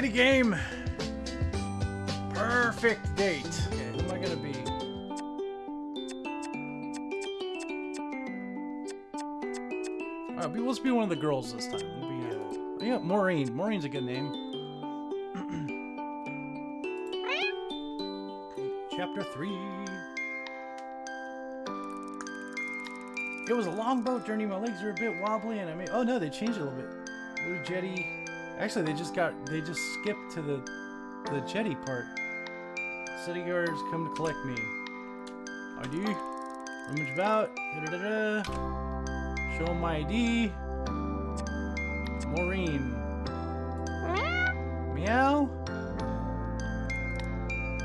kitty game. Purrfect Date. Okay, who am I gonna be? Alright, let's be one of the girls this time. We'll be, uh, yeah, Maureen. Maureen's a good name. Chapter 3. It was a long boat journey. My legs were a bit wobbly, and I mean, oh no, they changed a little bit. Blue jetty. Actually, they just got they just skipped to the the jetty part. City guards come to collect me. ID. Rummage about. Da, da, da, da. Show my ID. Maureen. Meow.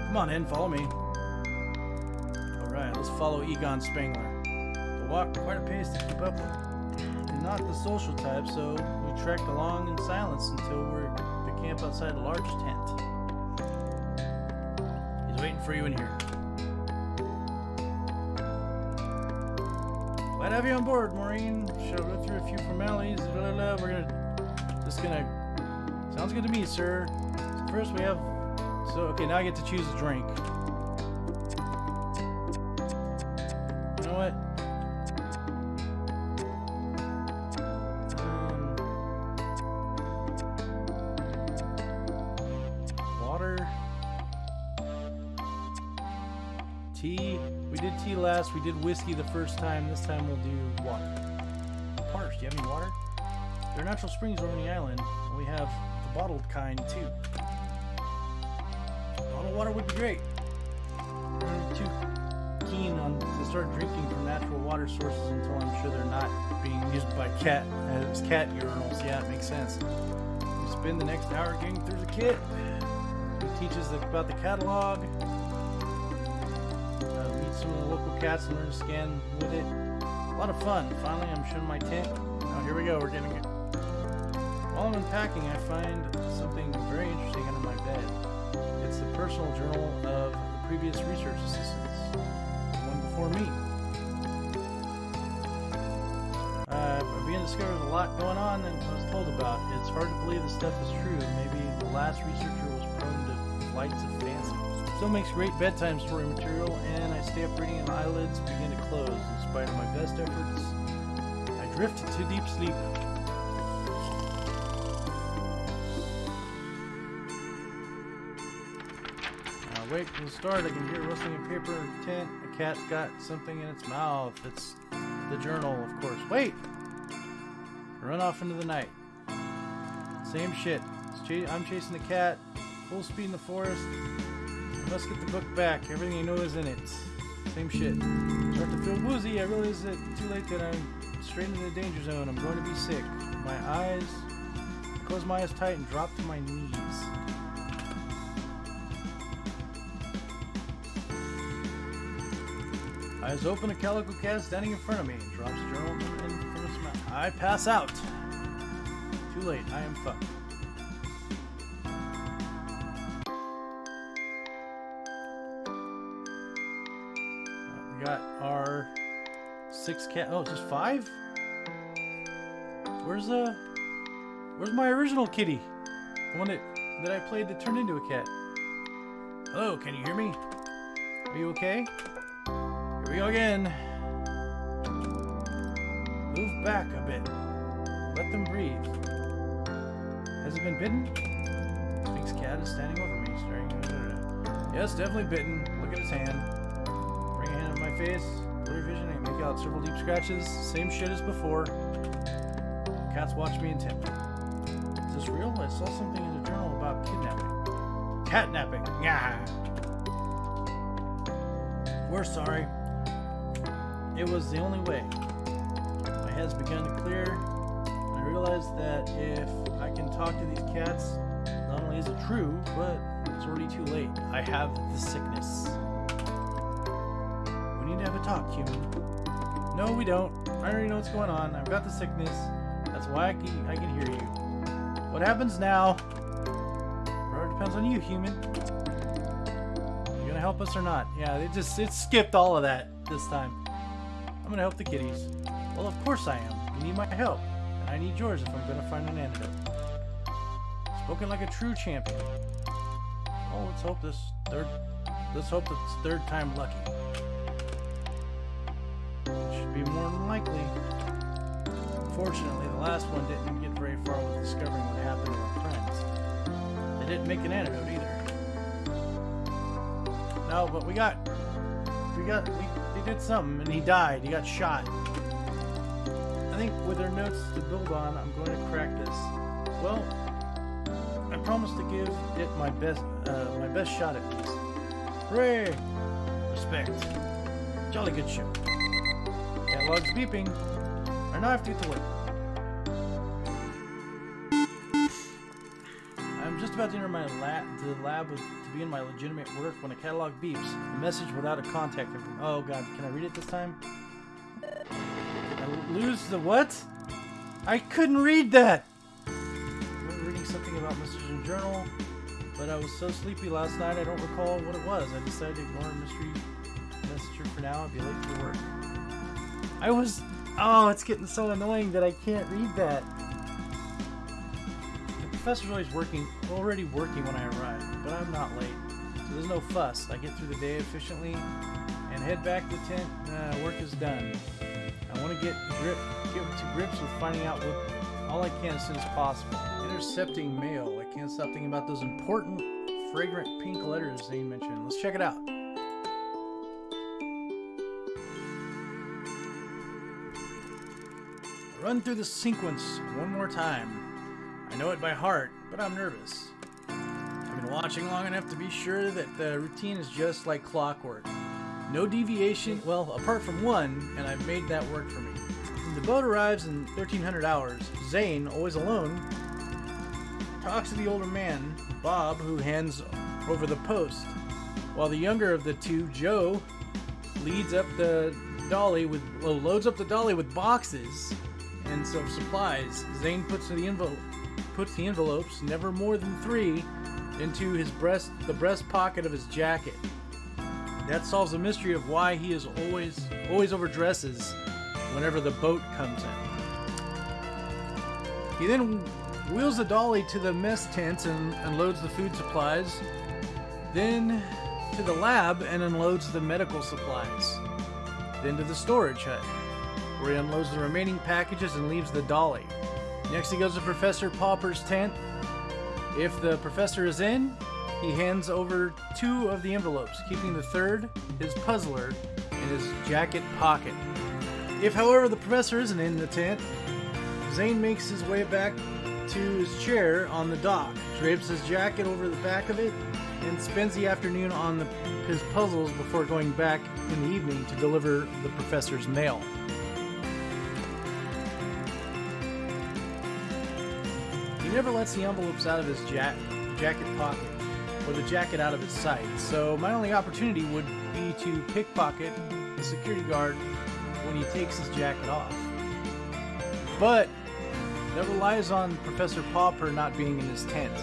Come on in, follow me. Alright, let's follow Egon Spangler. To walk quite a pace to keep up with. Not the social type, so trekked along in silence until we're the camp outside a large tent. He's waiting for you in here. Glad to have you on board, Maureen. Shall go through a few formalities. Blah, blah, blah. We're gonna just gonna. Sounds good to me, sir. So first we have. So okay, now I get to choose a drink. Whiskey the first time. This time we'll do water. Parsh, do you have any water? There are natural springs over the island. and We have the bottled kind too. Bottled water would be great. I'm too keen on to start drinking from natural water sources until I'm sure they're not being used by cat as cat urinals. Yeah, it makes sense. We spend the next hour getting through the kit. It teaches about the catalog. Some of the local cats and learn to scan with it. A lot of fun. Finally, I'm showing my tent. Oh, here we go. We're getting it. While I'm unpacking, I find something very interesting under my bed. It's the personal journal of the previous research assistants, the one before me. Uh, I began to discover a lot going on than I was told about. It's hard to believe this stuff is true. Maybe the last researcher was prone to flights of. Still makes great bedtime story material, and I stay up reading and eyelids begin to close. In spite of my best efforts, I drift into deep sleep. Wait for the start. I can hear rustling in paper tent. A cat's got something in its mouth. It's the journal, of course. Wait! Run off into the night. Same shit. Cha- I'm chasing the cat. Full speed in the forest. Must get the book back. Everything I know is in it. Same shit. Start to feel woozy. I realize that too late that I'm straight into the danger zone. I'm going to be sick. My eyes. Close my eyes tight and drop to my knees. Eyes open, a calico cat standing in front of me. Drops journal mouth. I pass out. Too late. I am fucked. Six cat. Oh, just five? Where's uh? Where's my original kitty? The one that that I played that turned into a cat. Hello, can you hear me? Are you okay? Here we go again. Move back a bit. Let them breathe. Has he been bitten? Sphinx cat is standing over me, staring. Yes, definitely bitten. Look at his hand. Bring a hand on my face. I make out several deep scratches. Same shit as before. Cats watch me intently. Is this real? I saw something in the journal about kidnapping. Catnapping. Yeah. We're sorry. It was the only way. My head's begun to clear. I realized that if I can talk to these cats, not only is it true, but it's already too late. I have the sickness. Talk, human. No, we don't. I already know what's going on. I've got the sickness. That's why I can, I can hear you. What happens now? It depends on you, human. You gonna help us or not? Yeah, it just it skipped all of that this time. I'm gonna help the kitties. Well, of course I am. You need my help, and I need yours if I'm gonna find an antidote. Spoken like a true champion. Oh, let's hope this third. Let's hope it's third time lucky. Fortunately, the last one didn't get very far with discovering what happened to our friends. They didn't make an antidote either. No, but we got, we got, we, did something, and he died. He got shot. I think with their notes to build on, I'm going to crack this. Well, I promise to give it my best, uh, my best shot at this. Hooray! Respect. Jolly good show. Catalog's beeping. Now have to get to about to enter my lab, the lab to begin my legitimate work when a catalog beeps. A message without a contact. Oh god, can I read it this time? I lose the what? I couldn't read that! I'm reading something about messages in journal, but I was so sleepy last night I don't recall what it was. I decided to ignore mystery messenger for now and be late for work. I was... Oh, it's getting so annoying that I can't read that. Professor's always working, already working when I arrive, but I'm not late. So there's no fuss. I get through the day efficiently and head back to the tent. Uh, work is done. I want to get grip, get to grips with finding out what all I can as soon as possible. Intercepting mail. I can't stop thinking about those important, fragrant pink letters Zane mentioned. Let's check it out. Run through the sequence one more time. I know it by heart, but I'm nervous. I've been watching long enough to be sure that the routine is just like clockwork. No deviation, well, apart from one, and I've made that work for me. The boat arrives in 1300 hours. Zane, always alone, talks to the older man, Bob, who hands over the post, while the younger of the two, Joe, leads up the dolly with well, loads up the dolly with boxes and some supplies. Zane puts the envelope puts the envelopes, never more than three, into his breast the breast pocket of his jacket. That solves the mystery of why he is always always overdresses whenever the boat comes in. He then wheels the dolly to the mess tent and unloads the food supplies, then to the lab and unloads the medical supplies, then to the storage hut, where he unloads the remaining packages and leaves the dolly. Next, he goes to Professor Pauper's tent. If the professor is in, he hands over two of the envelopes, keeping the third, his puzzler, in his jacket pocket. If, however, the professor isn't in the tent, Zane makes his way back to his chair on the dock, drapes his jacket over the back of it, and spends the afternoon on the, his puzzles before going back in the evening to deliver the professor's mail. Never lets the envelopes out of his ja- jacket pocket or the jacket out of his sight, so my only opportunity would be to pickpocket the security guard when he takes his jacket off. But that relies on Professor Pauper not being in his tent.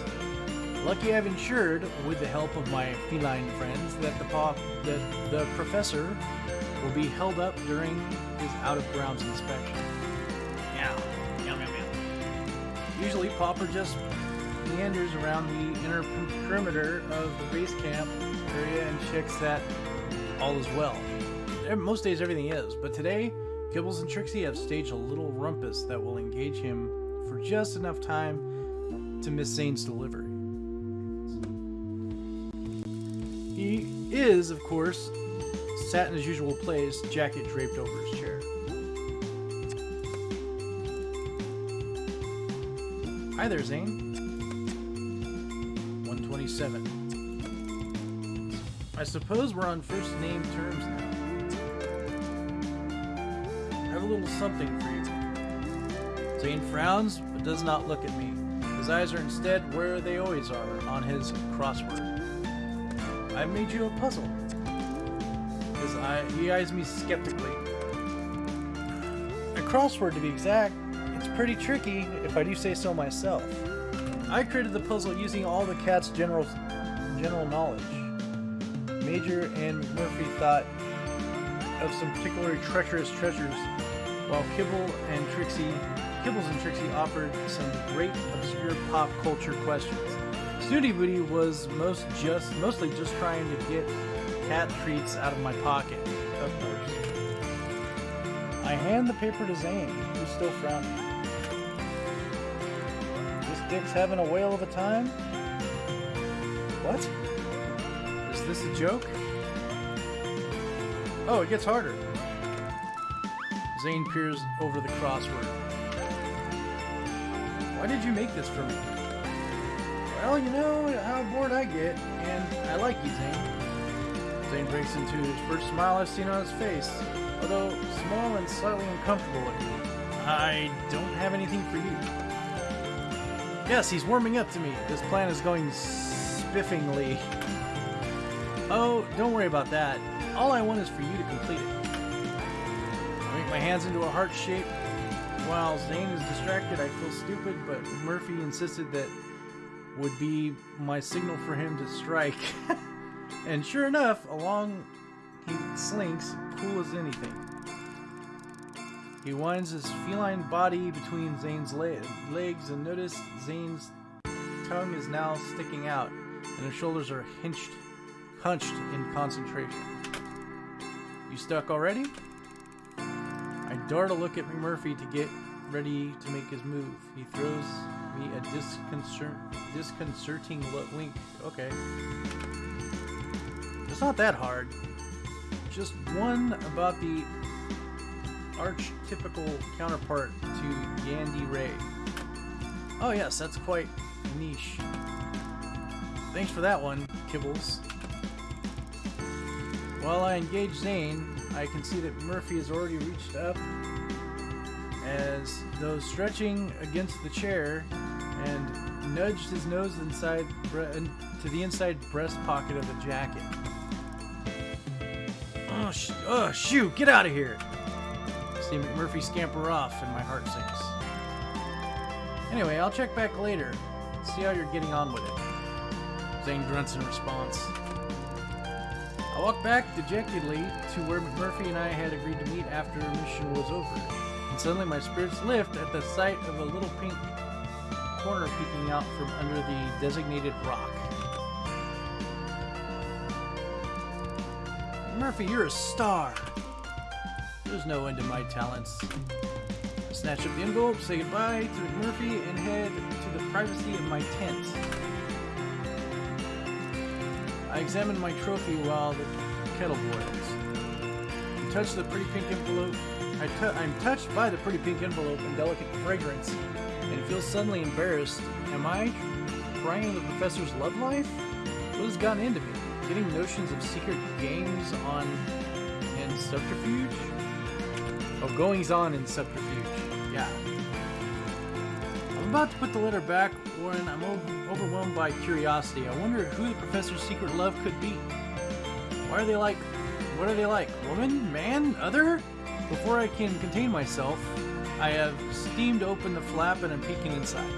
Lucky I've ensured, with the help of my feline friends, that the paw, that the professor will be held up during his out-of-grounds inspection. Usually, Pauper just meanders around the inner perimeter of the base camp area and checks that all is well. Most days everything is, but today, Kibbles and Trixie have staged a little rumpus that will engage him for just enough time to miss Zane's delivery. He is, of course, sat in his usual place, jacket draped over his chair. Hi there, Zane. 127. I suppose we're on first name terms now. I have a little something for you. Zane frowns, but does not look at me. His eyes are instead where they always are, on his crossword. I made you a puzzle. His eye, he eyes me skeptically. A crossword, to be exact. Pretty tricky, if I do say so myself. I created the puzzle using all the cat's general general knowledge. Major and Murphy thought of some particularly treacherous treasures, while Kibble and Trixie Kibbles and Trixie offered some great obscure pop culture questions. Snooty Booty was most just mostly just trying to get cat treats out of my pocket, of course. I hand the paper to Zane, who's still frowning. Dick's having a whale of a time? What? Is this a joke? Oh, it gets harder. Zane peers over the crossword. Why did you make this for me? Well, you know how bored I get, and I like you, Zane. Zane breaks into his first smile I've seen on his face, although small and slightly uncomfortable looking. I don't have anything for you. Yes, he's warming up to me. This plan is going spiffingly. Oh, don't worry about that. All I want is for you to complete it. I make my hands into a heart shape. While Zane is distracted, I feel stupid, but Murphy insisted that would be my signal for him to strike. and sure enough, along he slinks, cool as anything. He winds his feline body between Zane's le- legs and notice Zane's tongue is now sticking out, and his shoulders are hinched, hunched in concentration. You stuck already? I dart a look at Murphy to get ready to make his move. He throws me a disconcert- disconcerting wink. Okay. It's not that hard. Just one about the archetypical counterpart to yandere. Oh yes, that's quite niche. Thanks for that one, Kibbles. While I engage Zane, I can see that Murphy has already reached up as though stretching against the chair and nudged his nose inside to the inside breast pocket of the jacket. Oh, sh- oh shoot, get out of here! See McMurphy scamper off and my heart sinks. Anyway, I'll check back later. See how you're getting on with it. Zane grunts in response. I walk back dejectedly to where McMurphy and I had agreed to meet after our mission was over, and suddenly my spirits lift at the sight of a little pink corner peeking out from under the designated rock. Murphy, you're a star! There's no end to my talents. Snatch up the envelope, say goodbye to McMurphy, and head to the privacy of my tent. I examine my trophy while the kettle boils. I touch the pretty pink envelope. I I'm touched by the pretty pink envelope and delicate fragrance, and feel suddenly embarrassed. Am I trying the professor's love life? What has gotten into me? Getting notions of secret games on and subterfuge? Oh, goings on in subterfuge. Yeah. I'm about to put the letter back when I'm overwhelmed by curiosity. I wonder who the professor's secret love could be. Why are they like? What are they like? Woman? Man? Other? Before I can contain myself, I have steamed open the flap and I'm peeking inside.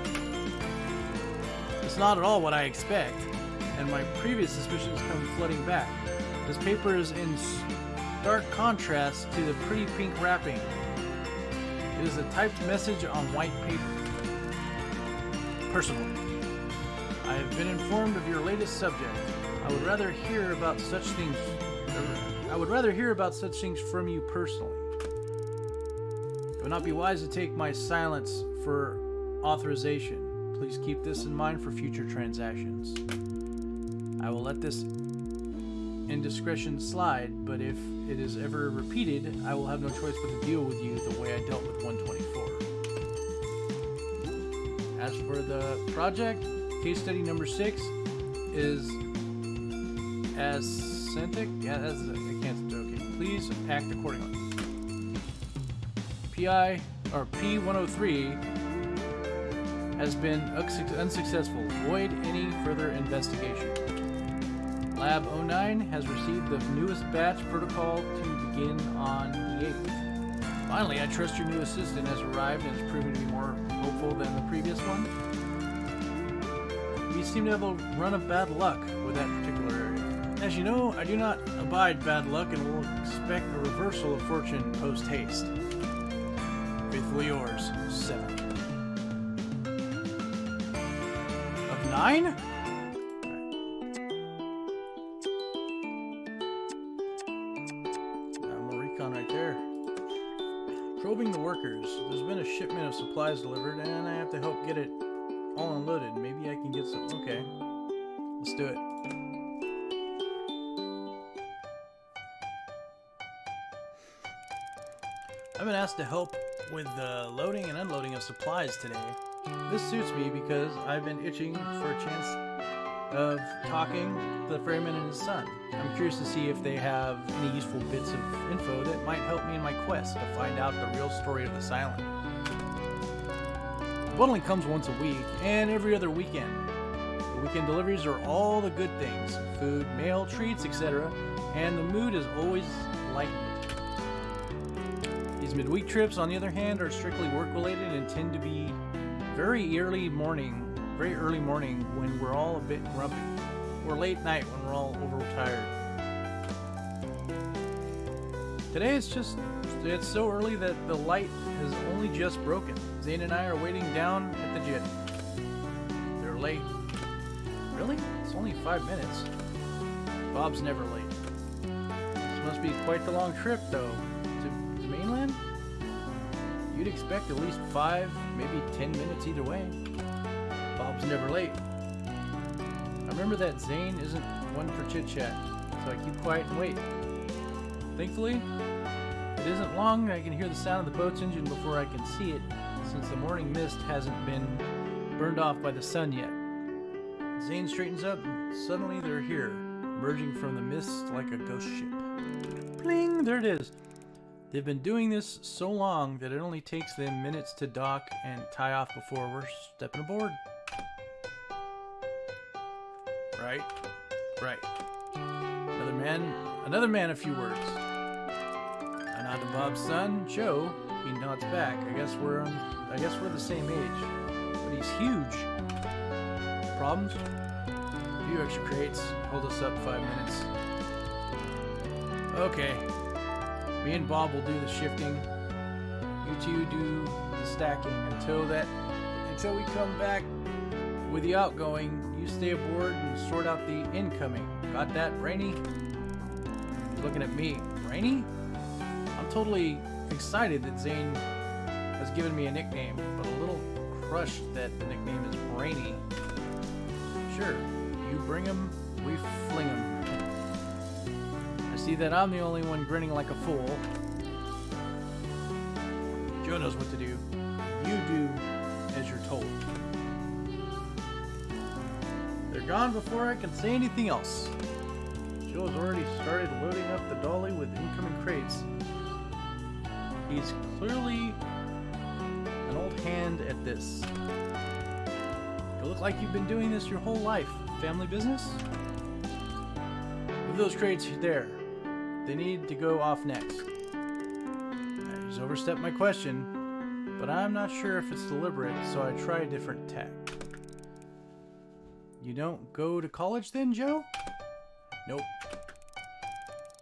It's not at all what I expect, and my previous suspicions come flooding back. This paper is in stark contrast to the pretty pink wrapping. It is a typed message on white paper. Personal. I have been informed of your latest subject. I would rather hear about such things. Er, I would rather hear about such things from you personally. It would not be wise to take my silence for authorization. Please keep this in mind for future transactions. I will let this indiscretion slide, but if it is ever repeated, I will have no choice but to deal with you the way I dealt with 124. As for the project, case study number six is as Centric, yeah, that's, I can't joke it. Please act accordingly. PI or P103 has been unsuccessful. Void any further investigation. Lab 09 has received the newest batch protocol to begin on the 8th. Finally, I trust your new assistant has arrived and is proving to be more hopeful than the previous one. We seem to have a run of bad luck with that particular area. As you know, I do not abide bad luck and will expect a reversal of fortune post-haste. Faithfully yours, 7. Of 9? Do it. I've been asked to help with the loading and unloading of supplies today. This suits me because I've been itching for a chance of talking to the ferryman and his son. I'm curious to see if they have any useful bits of info that might help me in my quest to find out the real story of this island. Bundling comes once a week and every other weekend. Weekend deliveries are all the good things food, mail, treats, etc. And the mood is always lightened. These midweek trips, on the other hand, are strictly work related and tend to be very early morning, very early morning when we're all a bit grumpy, or late night when we're all overtired. Today it's just, it's so early that the light has only just broken. Zane and I are waiting down at the jetty. They're late. Only five minutes. Bob's never late. This must be quite the long trip, though. To the mainland? You'd expect at least five, maybe ten minutes either way. Bob's never late. I remember that Zane isn't one for chit chat, so I keep quiet and wait. Thankfully, it isn't long I can hear the sound of the boat's engine before I can see it, since the morning mist hasn't been burned off by the sun yet. Zane straightens up, and suddenly they're here, emerging from the mist like a ghost ship. Bling! There it is. They've been doing this so long that it only takes them minutes to dock and tie off before we're stepping aboard. Right, right. Another man, another man, a few words. I nod to Bob's son, Joe. He nods back. I guess we're on, I guess we're the same age, but he's huge. Problems? A few extra crates. Hold us up five minutes. Okay, me and Bob will do the shifting. You two do the stacking until that until we come back with the outgoing. You stay aboard and sort out the incoming. Got that, Brainy? He's looking at me. Brainy? I'm totally excited that Zane has given me a nickname, but a little crushed that the nickname is Brainy. Sure, you bring him, we fling him. I see that I'm the only one grinning like a fool. Joe knows what to do. You do as you're told. They're gone before I can say anything else. Joe has already started loading up the dolly with incoming crates. He's clearly an old hand at this. You look like you've been doing this your whole life. Family business? Move those crates there. They need to go off next. I just overstepped my question, but I'm not sure if it's deliberate, so I try a different tack. You don't go to college then, Joe? Nope.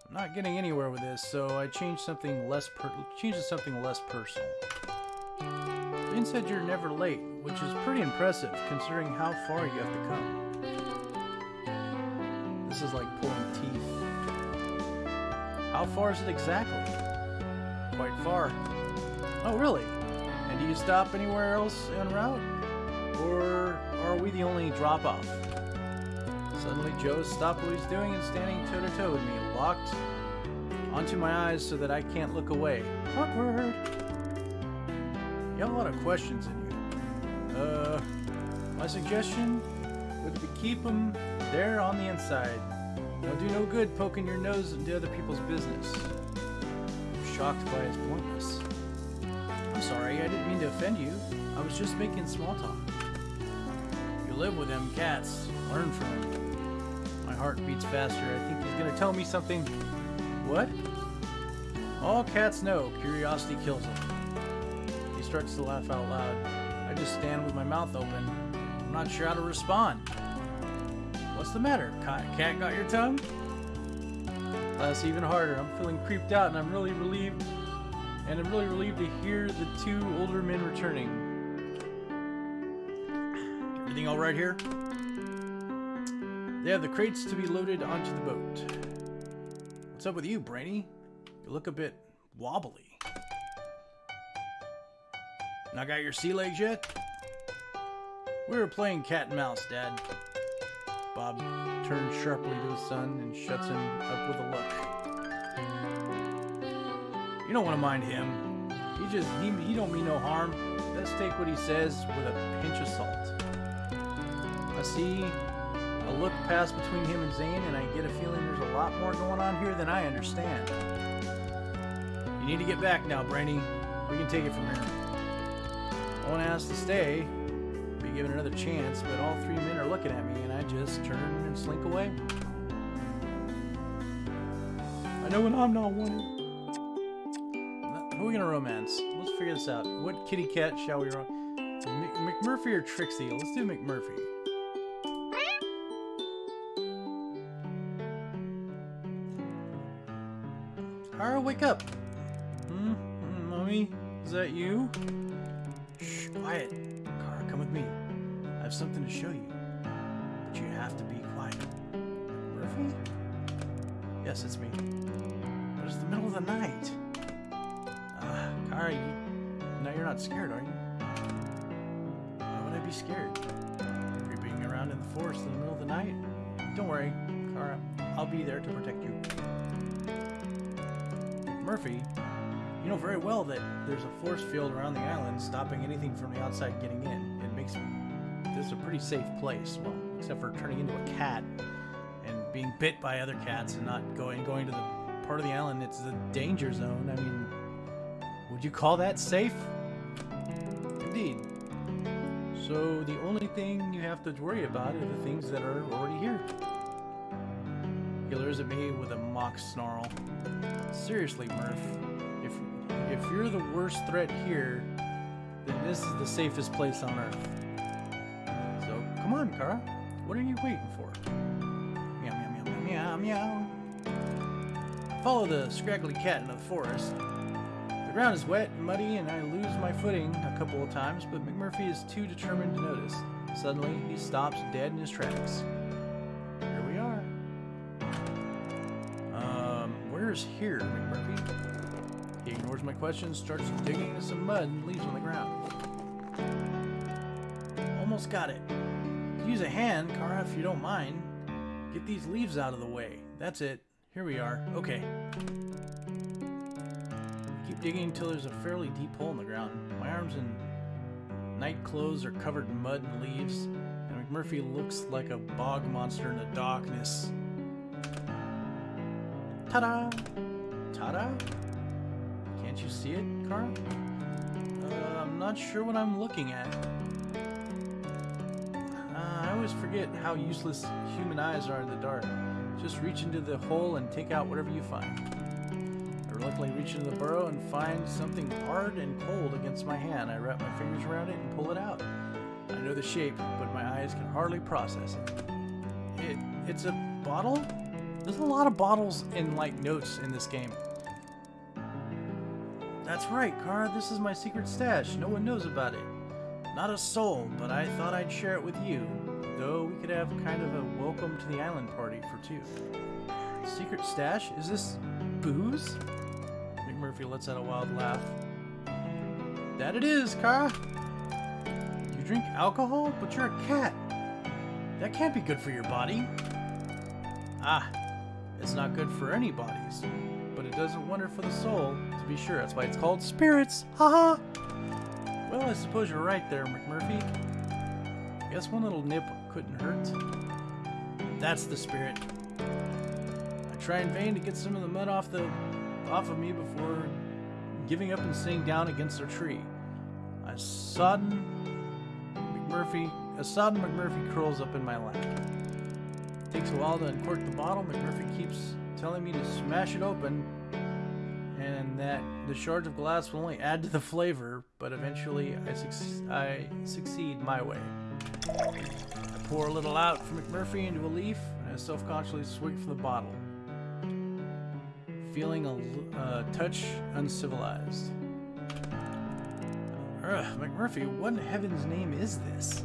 I'm not getting anywhere with this, so I changed something less per changed to something less personal. Jane said you're never late, which is pretty impressive considering how far you have to come. This is like pulling teeth. How far is it exactly? Quite far. Oh, really? And do you stop anywhere else en route? Or are we the only drop-off? Suddenly, Joe stopped what he's doing and standing toe-to-toe with me, locked onto my eyes so that I can't look away. Awkward! You have a lot of questions in you. Uh, my suggestion would be keep them there on the inside. Don't do no good poking your nose into other people's business. I'm shocked by his bluntness. I'm sorry, I didn't mean to offend you. I was just making small talk. You live with them cats. Learn from them. My heart beats faster. I think he's gonna tell me something. What? All cats know curiosity kills them. Starts to laugh out loud. I just stand with my mouth open. I'm not sure how to respond. What's the matter? Cat got your tongue? That's even harder. I'm feeling creeped out and I'm really relieved. And I'm really relieved to hear the two older men returning. Everything all right here? They have the crates to be loaded onto the boat. What's up with you, Brainy? You look a bit wobbly. Not got your sea legs yet? We were playing cat and mouse, Dad. Bob turns sharply to his son and shuts him up with a look. You don't want to mind him. He just, he, he don't mean no harm. Let's take what he says with a pinch of salt. I see a look pass between him and Zane, and I get a feeling there's a lot more going on here than I understand. You need to get back now, Brainy. We can take it from here. Won't ask to stay, be given another chance, but all three men are looking at me, and I just turn and slink away. I know when I'm not wanted. Who are we gonna romance? Let's figure this out. What kitty cat shall we rom- Mc- McMurphy or Trixie? Let's do McMurphy. Kara, wake up! Hmm, Mommy? Is that you? Quiet. Kara, come with me. I have something to show you. But you have to be quiet. Murphy? Yes, it's me. But it's the middle of the night. Ah, Kara, you, now you're not scared, are you? Why would I be scared? Creeping around in the forest in the middle of the night? Don't worry, Kara. I'll be there to protect you. Murphy, you know very well that there's a force field around the island stopping anything from the outside getting in. It makes this a pretty safe place. Well, except for turning into a cat and being bit by other cats and not going going to the part of the island it's the danger zone. I mean, would you call that safe? Indeed. So the only thing you have to worry about are the things that are already here. He leers at me with a mock snarl. Seriously, Murph, if you're the worst threat here, then this is the safest place on Earth. So come on, Kara. What are you waiting for? Meow meow meow meow meow meow. Follow the scraggly cat into the forest. The ground is wet and muddy, and I lose my footing a couple of times, but McMurphy is too determined to notice. Suddenly, he stops dead in his tracks. Here we are. Um, where's here, McMurphy? Ignores my questions, starts digging into some mud and leaves on the ground. Almost got it. Use a hand, Kara, if you don't mind. Get these leaves out of the way. That's it. Here we are. Okay. Keep digging until there's a fairly deep hole in the ground. My arms and night clothes are covered in mud and leaves, and McMurphy looks like a bog monster in the darkness. Ta-da! Ta-da? Can't you see it, Carl? Uh, I'm not sure what I'm looking at. Uh, I always forget how useless human eyes are in the dark. Just reach into the hole and take out whatever you find. I reluctantly reach into the burrow and find something hard and cold against my hand. I wrap my fingers around it and pull it out. I know the shape, but my eyes can hardly process it. It it's a bottle? There's a lot of bottles and like notes in this game. That's right, Kara. This is my secret stash. No one knows about it. Not a soul, but I thought I'd share it with you. Though we could have kind of a welcome to the island party for two. Secret stash? Is this booze? McMurphy lets out a wild laugh. That it is, Kara. You drink alcohol, but you're a cat. That can't be good for your body. Ah, it's not good for any bodies, but it does a wonder for the soul, to be sure. That's why it's called spirits. Haha. Well, I suppose you're right there, McMurphy. Guess one little nip couldn't hurt. That's the spirit. I try in vain to get some of the mud off the off of me before giving up and sitting down against a tree. A sodden McMurphy, a sodden McMurphy curls up in my lap. Takes a while to uncork the bottle. McMurphy keeps telling me to smash it open, and that the shards of glass will only add to the flavor. But eventually, I, I succeed my way. I pour a little out from McMurphy into a leaf, and I self-consciously swig from the bottle, feeling a uh, touch uncivilized. Ugh, McMurphy, what in heaven's name is this?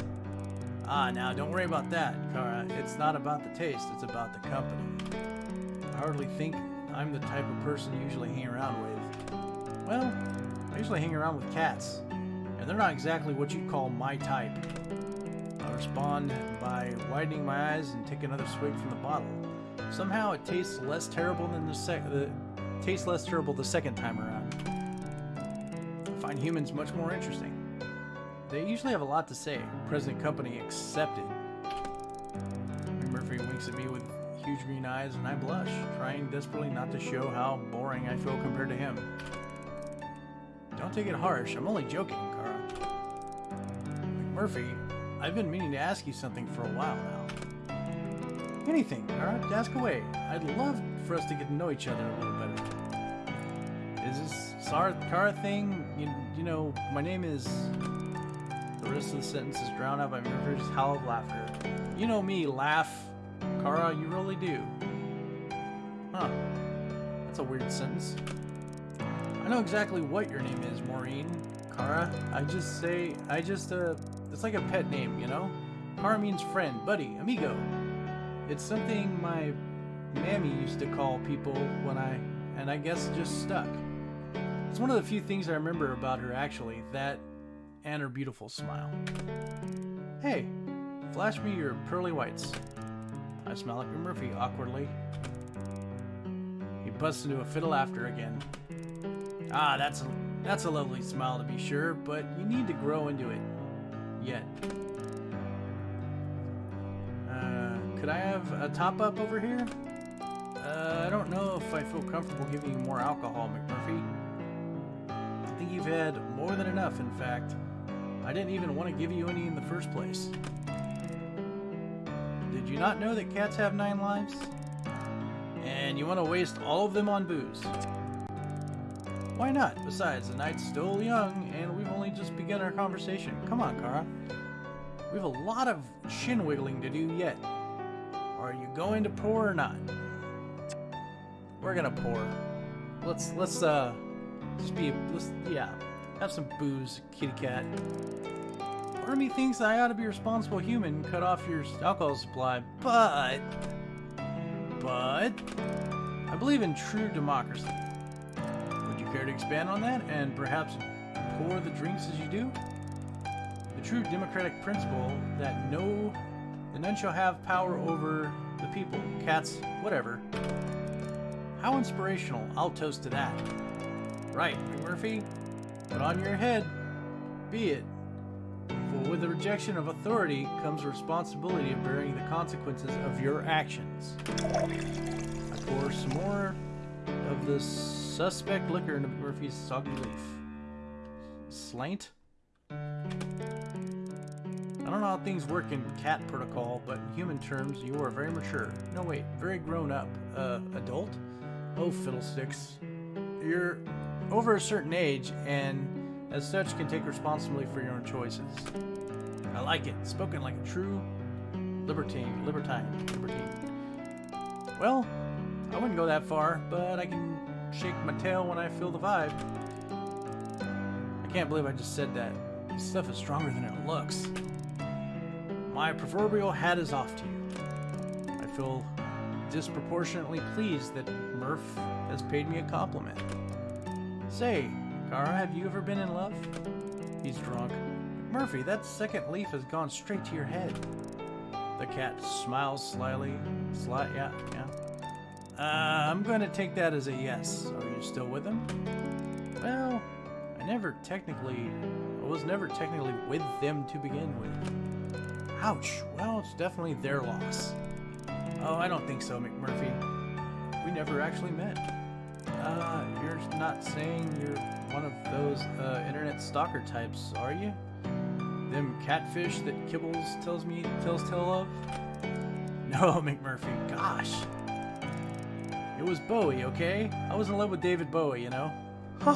Ah, now don't worry about that, Kara. It's not about the taste, it's about the company. I hardly think I'm the type of person you usually hang around with. Well, I usually hang around with cats, and they're not exactly what you'd call my type. I respond by widening my eyes and take another swig from the bottle. Somehow it tastes less terrible than the sec the tastes less terrible the second time around. I find humans much more interesting. They usually have a lot to say, present company accepted. Murphy winks at me with huge green eyes and I blush, trying desperately not to show how boring I feel compared to him. Don't take it harsh, I'm only joking, Kara. Murphy, I've been meaning to ask you something for a while now. Anything, Kara, ask away. I'd love for us to get to know each other a little better. Is this Sar Kara thing? You, you know, my name is the rest of the sentence is drowned out by Murphy's howl of laughter. You know me, laugh. Kara, you really do. Huh. That's a weird sentence. I know exactly what your name is, Maureen. Kara. I just say, I just, uh, it's like a pet name, you know? Kara means friend, buddy, amigo. It's something my mammy used to call people when I, and I guess just stuck. It's one of the few things I remember about her, actually, that and her beautiful smile. Hey, flash me your pearly whites. I smile at Murphy awkwardly. He busts into a of laughter again. Ah, that's a, that's a lovely smile to be sure, but you need to grow into it. Yet. Uh, could I have a top up over here? Uh, I don't know if I feel comfortable giving you more alcohol, McMurphy. I think you've had more than enough, in fact. I didn't even want to give you any in the first place. Did you not know that cats have nine lives? And you want to waste all of them on booze? Why not? Besides, the night's still young, and we've only just begun our conversation. Come on, Kara. We have a lot of chin wiggling to do yet. Are you going to pour or not? We're gonna pour. Let's let's uh just be let's yeah have some booze, kitty cat. Part of me thinks I ought to be a responsible human and cut off your alcohol supply, but... But... I believe in true democracy. Would you care to expand on that and perhaps pour the drinks as you do? The true democratic principle that no... that none shall have power over the people, cats, whatever. How inspirational. I'll toast to that. Right, Murphy? Put on your head, be it. For with the rejection of authority comes the responsibility of bearing the consequences of your actions. I pour some more of the suspect liquor into Murphy's soggy leaf. Sláinte? I don't know how things work in cat protocol, but in human terms, you are very mature. No, wait, very grown up. Uh, adult? Oh, fiddlesticks. You're over a certain age and as such can take responsibility for your own choices. I like it. Spoken like a true libertine. Libertine. Libertine. Well, I wouldn't go that far, but I can shake my tail when I feel the vibe. I can't believe I just said that. This stuff is stronger than it looks. My proverbial hat is off to you. I feel disproportionately pleased that Murph has paid me a compliment. Say, Kara, have you ever been in love? He's drunk. Murphy, that second leaf has gone straight to your head. The cat smiles slyly. Sly, yeah, yeah. Uh, I'm going to take that as a yes. Are you still with him? Well, I never technically, I was never technically with them to begin with. Ouch. Well, it's definitely their loss. Oh, I don't think so, McMurphy. We never actually met. Uh, you're not saying you're one of those uh, internet stalker types, are you? Them catfish that Kibbles tells me tells tale of? No, McMurphy. Gosh. It was Bowie, okay? I was in love with David Bowie, you know?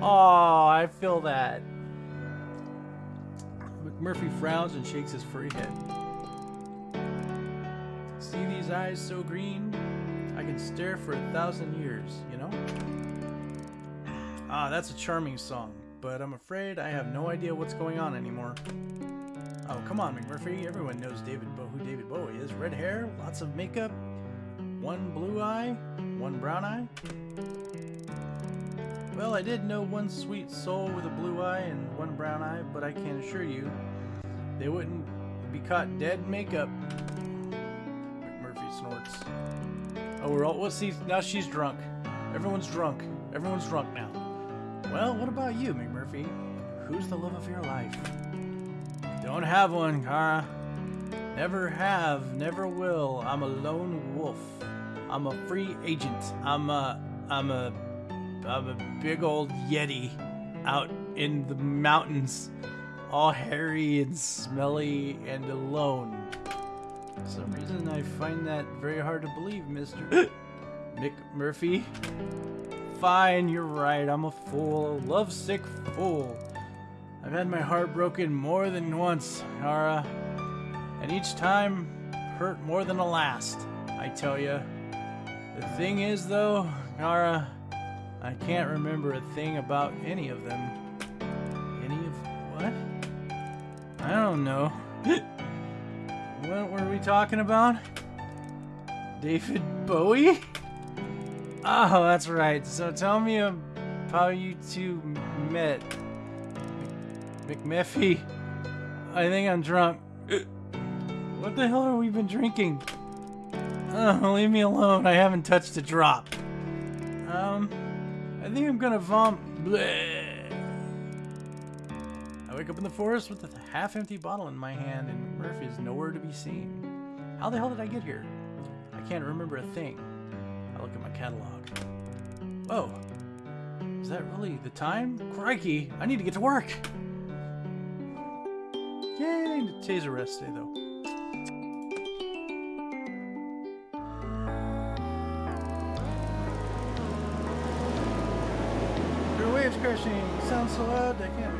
oh, I feel that. McMurphy frowns and shakes his furry head. See these eyes so green? Can stare for a thousand years, you know? Ah, that's a charming song. but I'm afraid I have no idea what's going on anymore. Oh, come on, McMurphy. Everyone knows David Bo who David Bowie is. Red hair, lots of makeup, one blue eye, one brown eye. Well, I did know one sweet soul with a blue eye and one brown eye, but I can assure you, they wouldn't be caught dead in makeup. McMurphy snorts. Oh, we're all. Well, see, now she's drunk. Everyone's drunk. Everyone's drunk now. Well, what about you, McMurphy? Who's the love of your life? Don't have one, Kara. Never have, never will. I'm a lone wolf. I'm a free agent. I'm a, I'm a, I'm a big old yeti out in the mountains, all hairy and smelly and alone. For some reason, I find that very hard to believe, Mister Mick Murphy. Fine, you're right. I'm a fool, a lovesick fool. I've had my heart broken more than once, Kara, and each time hurt more than the last. I tell you. The thing is, though, Kara, I can't remember a thing about any of them. Any of what? I don't know. what were we talking about? David Bowie? Oh, that's right. So tell me how you two met. McMuffy. I think I'm drunk. What the hell have we been drinking? Oh, leave me alone. I haven't touched a drop. Um, I think I'm gonna vom. Bleh. I wake up in the forest What with a half-empty bottle in my hand, and Murphy is nowhere to be seen. How the hell did I get here? I can't remember a thing. I look at my catalog. Whoa. Is that really the time? Crikey, I need to get to work. Yay, taser rest day though. Are waves crashing. Sounds so loud I can't.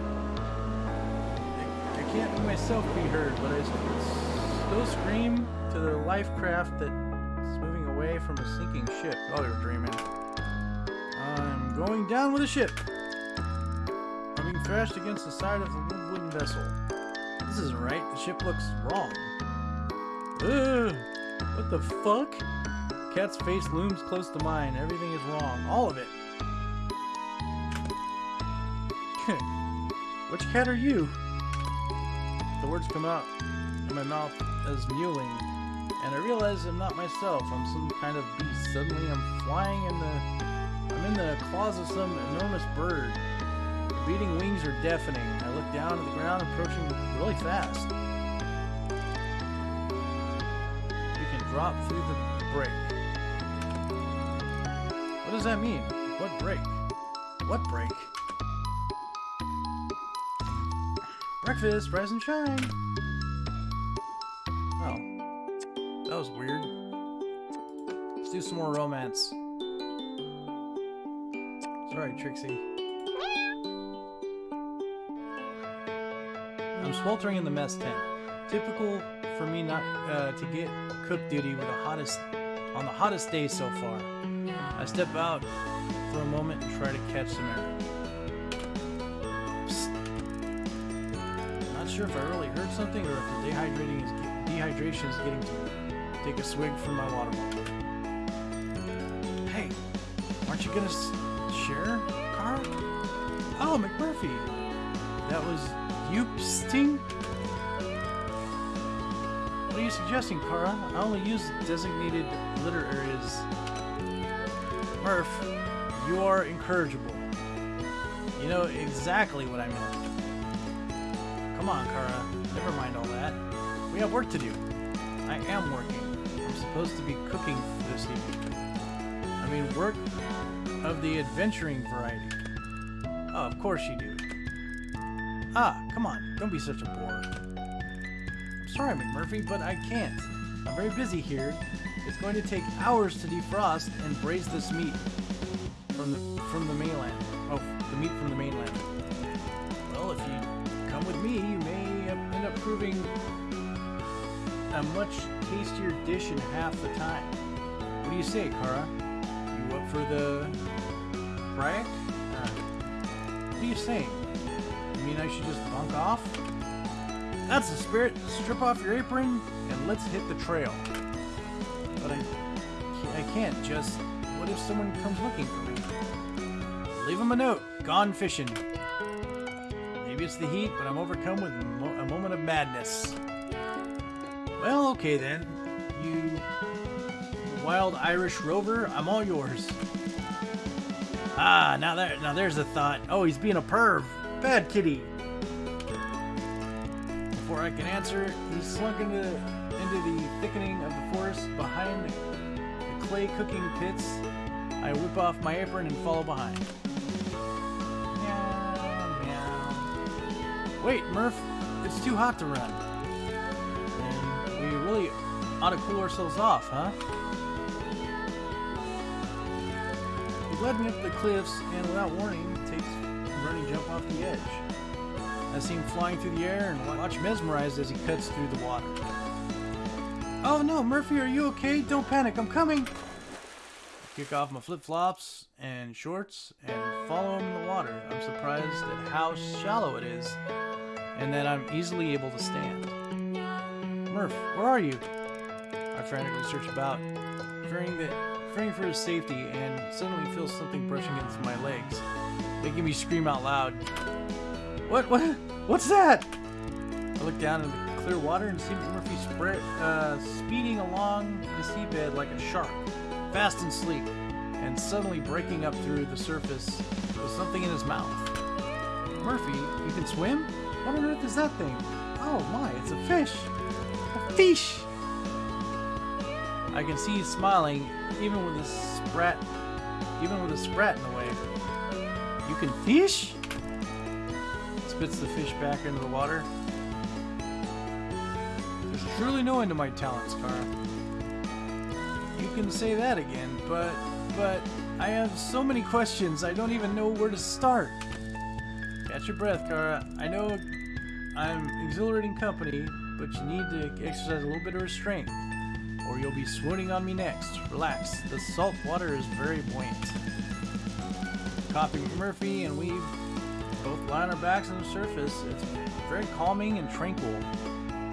Can't myself be heard, but I still scream to the life craft that's moving away from a sinking ship. Oh, you're dreaming. I'm going down with the ship. I'm being thrashed against the side of the wooden vessel. This isn't right. The ship looks wrong. Ugh! What the fuck? Cat's face looms close to mine. Everything is wrong. All of it. Which cat are you? Words come out in my mouth as mewling, and I realize I'm not myself. I'm some kind of beast. Suddenly, I'm flying in the. I'm in the claws of some enormous bird. The beating wings are deafening. I look down at the ground, approaching really fast. You can drop through the break. What does that mean? What break? What break? Breakfast, rise and shine. Oh, that was weird. Let's do some more romance. Sorry, Trixie. I'm sweltering in the mess tent. Typical for me not uh, to get cook duty with the hottest on the hottest day so far. I step out for a moment and try to catch some air. Sure if I really heard something or if the dehydrating is dehydration is getting to me. Take a swig from my water bottle. Hey, aren't you gonna share, Carl? Oh, McMurphy. That was you sting? What are you suggesting, Kara? I only use designated litter areas. Murph, you are incorrigible. You know exactly what I meant. Come on, Kara. Never mind all that. We have work to do. I am working. I'm supposed to be cooking this evening. I mean, work of the adventuring variety. Oh, of course you do. Ah, come on. Don't be such a bore. I'm sorry, McMurphy, but I can't. I'm very busy here. It's going to take hours to defrost and braise this meat from the from the mainland. Oh, the meat from the mainland. A much tastier dish in half the time. What do you say, Kara? You up for the Right? Uh, What are you saying? You mean I should just bunk off? That's the spirit. Strip off your apron and let's hit the trail. But I, I can't just. What if someone comes looking for me? Leave him a note. Gone fishing. The heat, but I'm overcome with mo a moment of madness. Well, okay then. You wild Irish rover, I'm all yours. Ah, now there, now there's a thought. Oh, he's being a perv. Bad kitty. Before I can answer, he slunk into into the thickening of the forest behind the clay cooking pits. I whip off my apron and follow behind. Wait, Murph, it's too hot to run. Then we really ought to cool ourselves off, huh? He led me up the cliffs and without warning takes a running jump off the edge. I see him flying through the air and watch mesmerized as he cuts through the water. Oh no, Murphy, are you okay? Don't panic, I'm coming! Kick off my flip-flops and shorts and follow him in the water. I'm surprised at how shallow it is and that I'm easily able to stand. Murph, where are you? I frantically search about, fearing that fearing for his safety, and suddenly feel something brushing against my legs, making me scream out loud. What? What? What's that? I look down into the clear water and see Murphy spread, uh, speeding along the seabed like a shark, fast and sleek, and suddenly breaking up through the surface with something in his mouth. Murphy, you can swim? What on earth is that thing? Oh my, it's a fish! A fish! I can see you smiling, even with a sprat, even with a sprat in the way. You can fish? Spits the fish back into the water. There's truly no end to my talents, Kara. You can say that again, but, but, I have so many questions, I don't even know where to start. Your breath, Kara. I know I'm exhilarating company, but you need to exercise a little bit of restraint or you'll be swooning on me next. Relax, the salt water is very buoyant. Copy Murphy and we both lie on our backs on the surface. It's very calming and tranquil,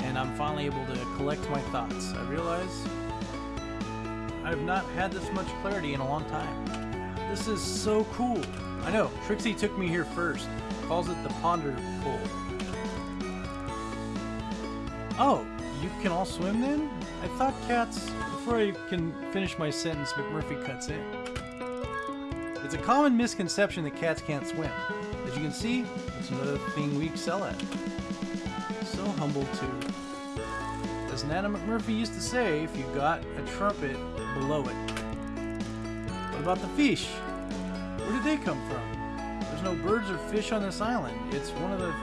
and I'm finally able to collect my thoughts. I realize I've not had this much clarity in a long time. This is so cool. I know, Trixie took me here first. Calls it the Ponder Pool. Oh, you can all swim then? I thought cats... Before I can finish my sentence, McMurphy cuts in. It's a common misconception that cats can't swim. As you can see, it's another thing we excel at. So humble too. As Nana McMurphy used to say, if you got a trumpet, below it. What about the fish? Where did they come from? No birds or fish on this island. It's one of the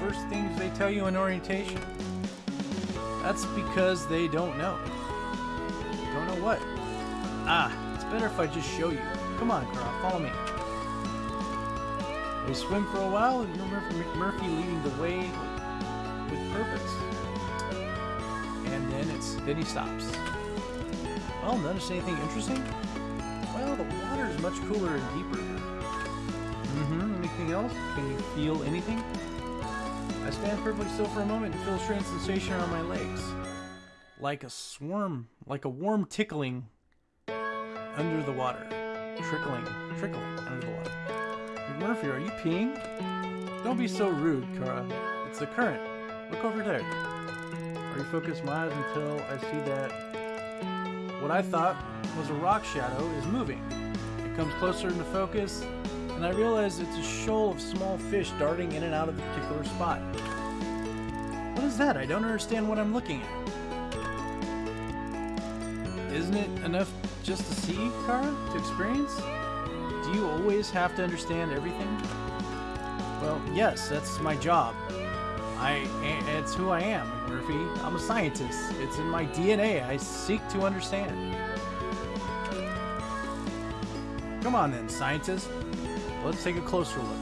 first things they tell you in orientation. That's because they don't know. Don't know what? Ah, it's better if I just show you. Come on, Carl, follow me. We swim for a while, and McMurphy leading the way with purpose. And then it's then he stops. Well, notice anything interesting? Well, the water is much cooler and deeper. Mm-hmm. Anything else? Can you feel anything? I stand perfectly still for a moment and feel a strange sensation around my legs. Like a swarm, like a warm tickling under the water. Trickling, trickling under the water. Murphy, are you peeing? Don't be so rude, Kara. It's the current. Look over there. Are you focused my eyes until I see that what I thought was a rock shadow is moving. It comes closer into focus, and I realize it's a shoal of small fish darting in and out of the particular spot. What is that? I don't understand what I'm looking at. Isn't it enough just to see, Kara? To experience? Do you always have to understand everything? Well, yes, that's my job. I, it's who I am, Murphy. I'm a scientist. It's in my DNA. I seek to understand. Come on then, scientist. Let's take a closer look.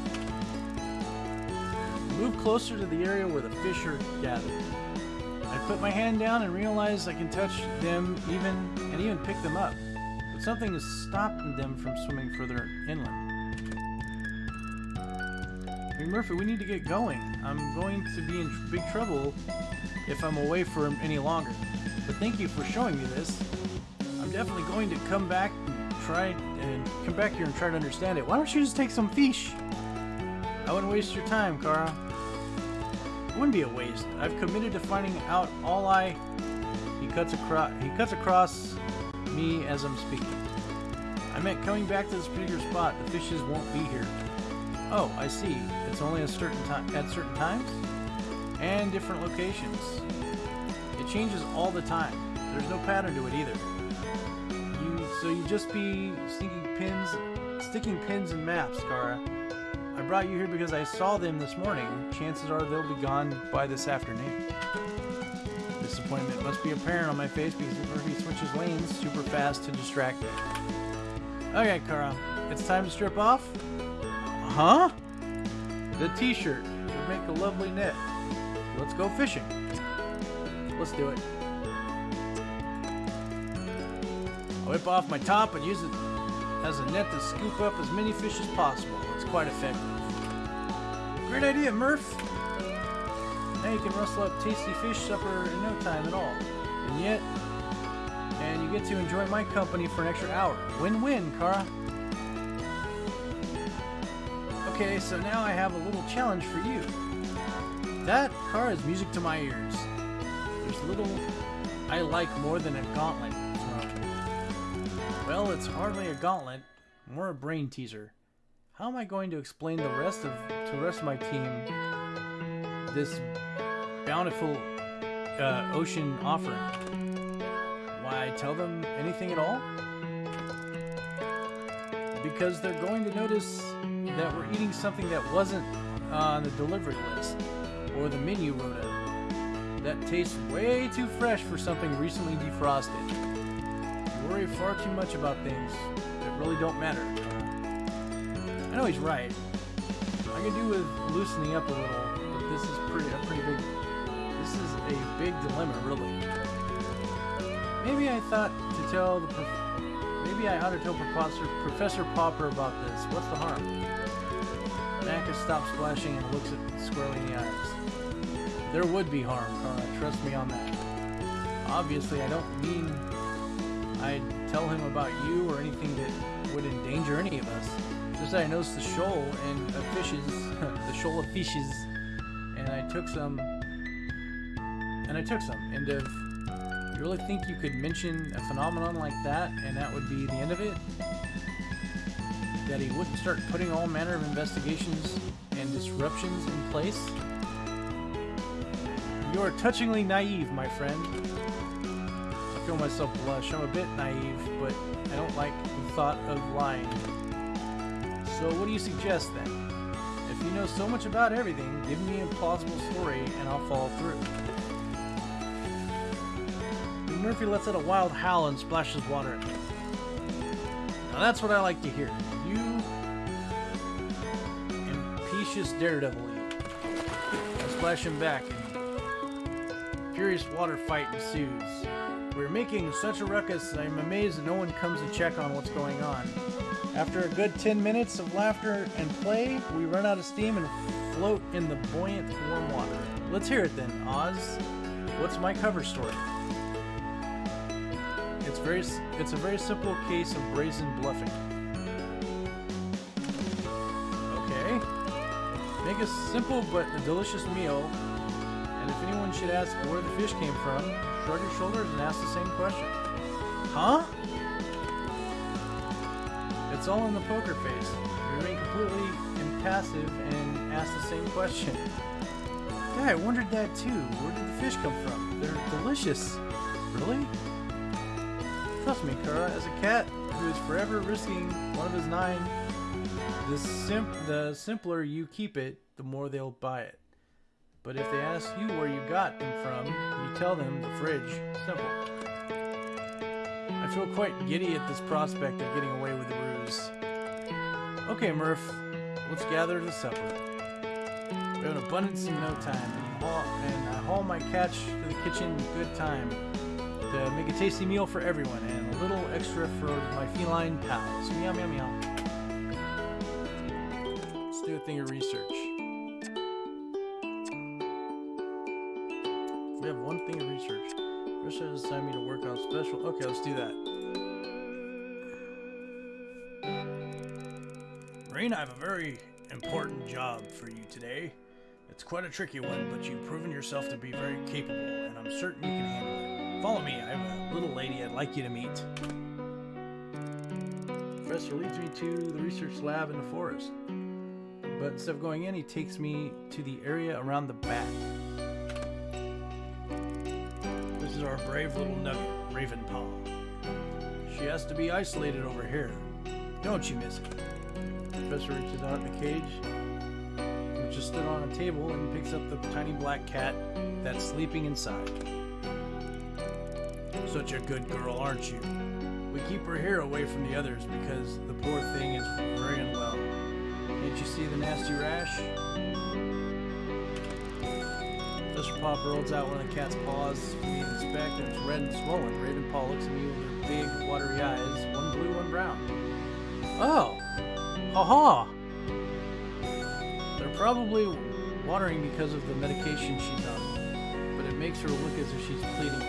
Move closer to the area where the fish are gathered. I put my hand down and realize I can touch them even and even pick them up. But something is stopping them from swimming further inland. Murphy, we need to get going. I'm going to be in big trouble if I'm away for any longer. But thank you for showing me this. I'm definitely going to come back and try and come back here and try to understand it. Why don't you just take some fish? I wouldn't waste your time, Kara. It wouldn't be a waste. I've committed to finding out all I. He cuts across. He cuts across me as I'm speaking. I meant coming back to this particular spot. The fishes won't be here. Oh, I see. It's only a certain time at certain times and different locations. It changes all the time. There's no pattern to it either. So you just be sticking pins, sticking pins in maps, Kara. I brought you here because I saw them this morning. Chances are they'll be gone by this afternoon. Disappointment must be apparent on my face because Murphy switches lanes super fast to distract me. Okay, Kara, it's time to strip off. Huh? The t-shirt would make a lovely net. Let's go fishing. Let's do it. I'll whip off my top and use it as a net to scoop up as many fish as possible. It's quite effective. Great idea, Murph! Now you can rustle up tasty fish supper in no time at all. And yet, and you get to enjoy my company for an extra hour. Win-win, Kara. Okay, so now I have a little challenge for you. That car is music to my ears. There's little I like more than a gauntlet. Well, it's hardly a gauntlet, more a brain teaser. How am I going to explain the rest of to the rest of my team this bountiful uh, ocean offering? Why tell them anything at all? Because they're going to notice that we're eating something that wasn't on the delivery list or the menu rota that tastes way too fresh for something recently defrosted. Worry far too much about things that really don't matter. I know he's right. I can do with loosening up a little, but this is pretty a pretty big. This is a big dilemma, really. Maybe I thought to tell the. Maybe I ought to tell Professor Professor Pauper about this. What's the harm? Naka stops splashing and looks at squarely in the eyes. There would be harm, Kara. Trust me on that. Obviously, I don't mean I'd tell him about you or anything that would endanger any of us. Just that I noticed the shoal and of fishes, the shoal of fishes, and I took some, and I took some. And if you really think you could mention a phenomenon like that, and that would be the end of it, that he wouldn't start putting all manner of investigations and disruptions in place? You are touchingly naive, my friend. Feel myself blush. I'm a bit naive, but I don't like the thought of lying. So what do you suggest then? If you know so much about everything, give me a plausible story and I'll follow through. Murphy lets out a wild howl and splashes water at me. Now that's what I like to hear. You impetuous daredevil. I splash him back and furious water fight ensues. We're making such a ruckus I'm amazed no one comes to check on what's going on. After a good 10 minutes of laughter and play, we run out of steam and float in the buoyant warm water. Let's hear it then, Oz. What's my cover story? It's very it's a very simple case of brazen bluffing. Okay. Make a simple but delicious meal, and if anyone should ask where the fish came from, shrug your shoulders and ask the same question. Huh? It's all in the poker face. You remain completely impassive and ask the same question. Yeah, I wondered that too. Where did the fish come from? They're delicious. Really? Trust me, Kara, as a cat who is forever risking one of his nine, the, sim the simpler you keep it, the more they'll buy it. But if they ask you where you got them from, you tell them the fridge. Simple. I feel quite giddy at this prospect of getting away with the ruse. Okay, Murph, let's gather to supper. We have an abundance in no time, and, haul, and I haul my catch to the kitchen in good time to make a tasty meal for everyone, and a little extra for my feline pals. Meow, meow, meow. Let's do a thing of research. Thing of research. First, has assigned me to work on special. Okay, let's do that. Rain, I have a very important job for you today. It's quite a tricky one, but you've proven yourself to be very capable, and I'm certain you can handle it. Follow me. I have a little lady I'd like you to meet. Professor leads me to the research lab in the forest. But instead of going in, he takes me to the area around the back. Our brave little nugget, Raven Ravenpaw. She has to be isolated over here. Don't you miss it? Professor reaches out in the cage, which is stood on a table, and picks up the tiny black cat that's sleeping inside. Such a good girl, aren't you? We keep her here away from the others because the poor thing is very unwell. Can't you see the nasty rash? Mr. Pop rolls out one of the cat's paws to inspect, and it's red and swollen. Ravenpaw looks at me with her big, watery eyes, one blue, one brown. Oh! Ha ha! They're probably watering because of the medication she's on, but it makes her look as if she's pleading.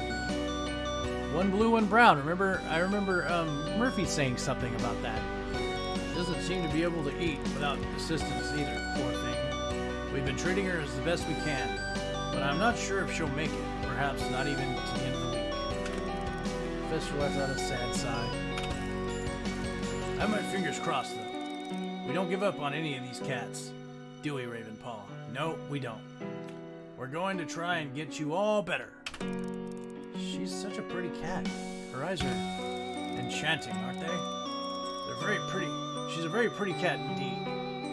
One blue, one brown. Remember, I remember um, Murphy saying something about that. Doesn't seem to be able to eat without assistance either, poor thing. We've been treating her as the best we can, but I'm not sure if she'll make it. Perhaps not even to the end of the week. Professor lets out a sad sigh. I have my fingers crossed, though. We don't give up on any of these cats, do we, Ravenpaw? No, we don't. We're going to try and get you all better. She's such a pretty cat. Her eyes are enchanting, aren't they? They're very pretty. She's a very pretty cat indeed,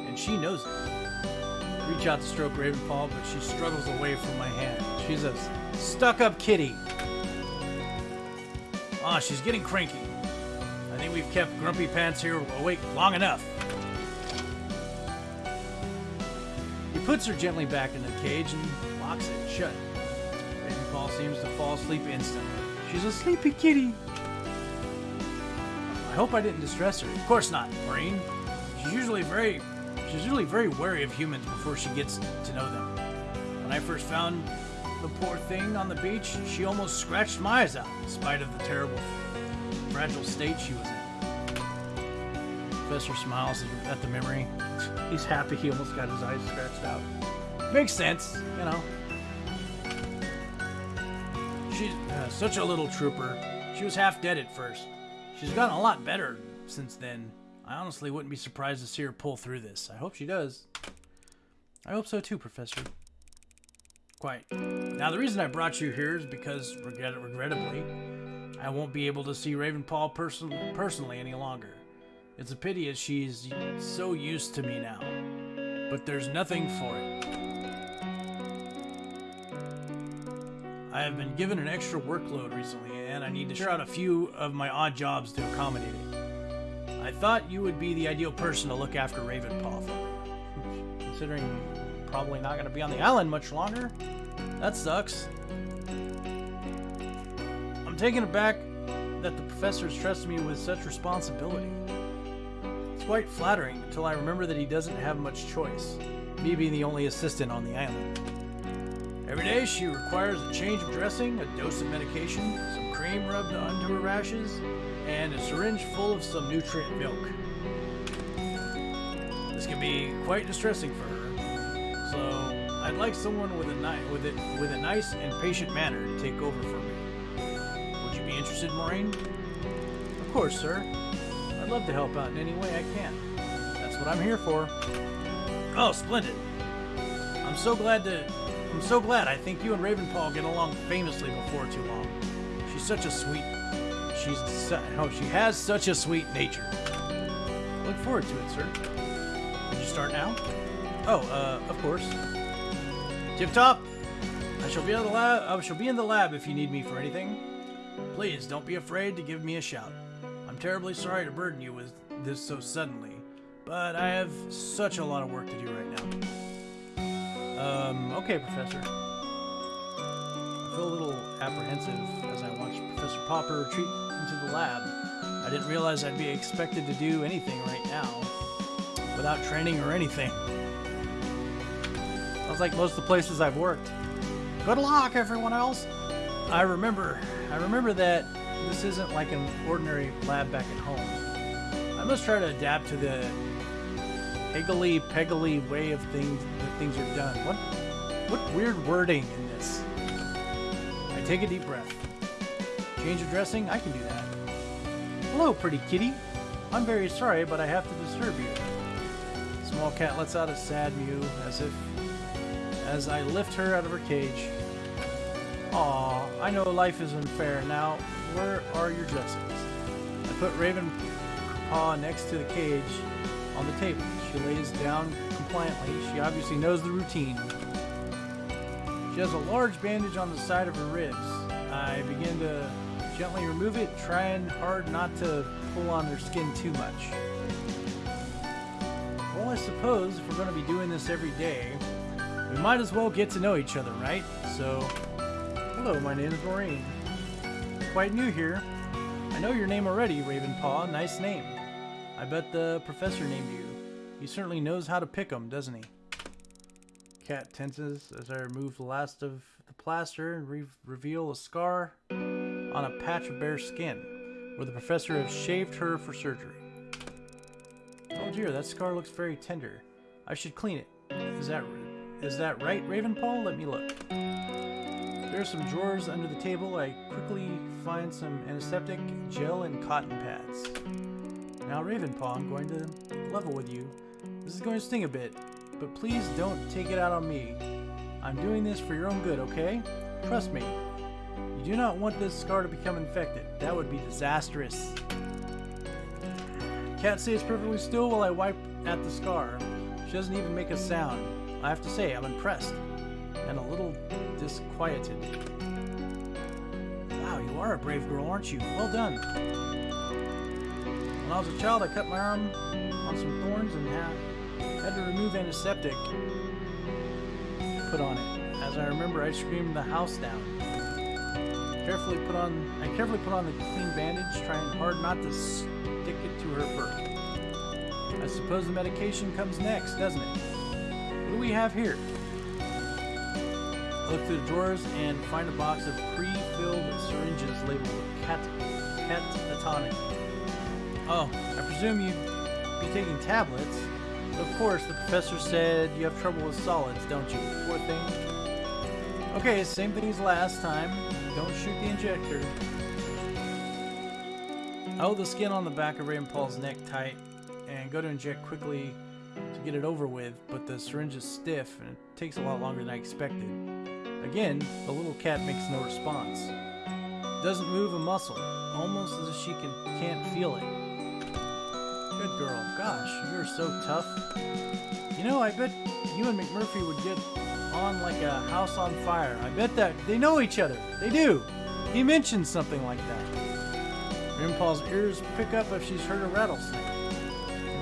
and she knows it. Reach out to stroke Ravenpaw, but she struggles away from my hand. She's a stuck-up kitty. Ah, she's getting cranky. I think we've kept Grumpy Pants here awake long enough. He puts her gently back in the cage and locks it shut. Ravenpaw seems to fall asleep instantly. She's a sleepy kitty. I hope I didn't distress her. Of course not, Marine. She's usually very she's usually very wary of humans before she gets to know them. When I first found the poor thing on the beach, she almost scratched my eyes out, in spite of the terrible, fragile state she was in. Professor smiles at the memory. He's happy he almost got his eyes scratched out. Makes sense, you know. She's uh, such a little trooper. She was half dead at first. She's gotten a lot better since then. I honestly wouldn't be surprised to see her pull through this. I hope she does. I hope so too, Professor. Quite. Now, the reason I brought you here is because, regret regrettably, I won't be able to see Ravenpaw person personally any longer. It's a pity as she's so used to me now. But there's nothing for it. I have been given an extra workload recently, and I need to share out a few of my odd jobs to accommodate it. I thought you would be the ideal person to look after Ravenpaw for me. Considering probably not going to be on the island much longer. That sucks. I'm taken aback that the professors trusted me with such responsibility. It's quite flattering until I remember that he doesn't have much choice, me being the only assistant on the island. Every day she requires a change of dressing, a dose of medication, some cream rubbed onto her rashes, and a syringe full of some nutrient milk. This can be quite distressing for her, so I'd like someone with a ni- with it with a nice and patient manner to take over for me. Would you be interested, Maureen? Of course, sir. I'd love to help out in any way I can. That's what I'm here for. Oh, splendid. I'm so glad to I'm so glad. I think you and Ravenpaw get along famously before too long. She's such a sweet. She's oh, she has such a sweet nature. Look forward to it, sir. Did you start now? Oh, uh, of course. Tip top. I shall be in the lab. I shall be in the lab if you need me for anything. Please don't be afraid to give me a shout. I'm terribly sorry to burden you with this so suddenly, but I have such a lot of work to do right now. Um, okay, Professor. I feel a little apprehensive as I watch Professor Pauper retreat into the lab. I didn't realize I'd be expected to do anything right now without training or anything. Sounds like most of the places I've worked. Good luck, everyone else. I remember, I remember that this isn't like an ordinary lab back at home. I must try to adapt to the higgly peggly way of things that things are done. What, what weird wording in this? I take a deep breath. Change of dressing? I can do that. Hello, pretty kitty. I'm very sorry, but I have to disturb you. Small cat lets out a sad mew, as if as I lift her out of her cage. Aw, I know life is unfair. Now, where are your dressings? I put Raven Paw next to the cage on the table. She lays down compliantly. She obviously knows the routine. She has a large bandage on the side of her ribs. I begin to gently remove it, trying hard not to pull on her skin too much. Well, I suppose if we're going to be doing this every day, we might as well get to know each other, right? So, hello, my name is Maureen. Quite new here. I know your name already, Ravenpaw. Nice name. I bet the professor named you. He certainly knows how to pick 'em, doesn't he? Cat tenses as I remove the last of the plaster and re reveal a scar on a patch of bare skin, where the professor has shaved her for surgery. Oh dear, that scar looks very tender. I should clean it. Is that is that right, Ravenpaw? Let me look. There are some drawers under the table. I quickly find some antiseptic, gel, and cotton pads. Now, Ravenpaw, I'm going to level with you. This is going to sting a bit, but please don't take it out on me. I'm doing this for your own good, okay? Trust me. Do not want this scar to become infected. That would be disastrous. Cat stays perfectly still while I wipe at the scar. She doesn't even make a sound. I have to say, I'm impressed and a little disquieted. Wow, you are a brave girl, aren't you? Well done. When I was a child, I cut my arm on some thorns and had to remove antiseptic put on it. As I remember, I screamed the house down. Carefully put on, I carefully put on the clean bandage, trying hard not to stick it to her fur. I suppose the medication comes next, doesn't it? What do we have here? I look through the drawers and find a box of pre-filled syringes labeled cat catatonic. Oh, I presume you'd be taking tablets. Of course, the professor said you have trouble with solids, don't you? Poor thing. Okay, same thing as last time. Don't shoot the injector. I hold the skin on the back of Ravenpaw's neck tight and go to inject quickly to get it over with, but the syringe is stiff and it takes a lot longer than I expected. Again, the little cat makes no response. Doesn't move a muscle, almost as if she can, can't feel it. Good girl. Gosh, you're so tough. You know, I bet you and McMurphy would get on like a house on fire. I bet that they know each other. They do. He mentioned something like that. Grandpa's ears pick up if she's heard a rattlesnake.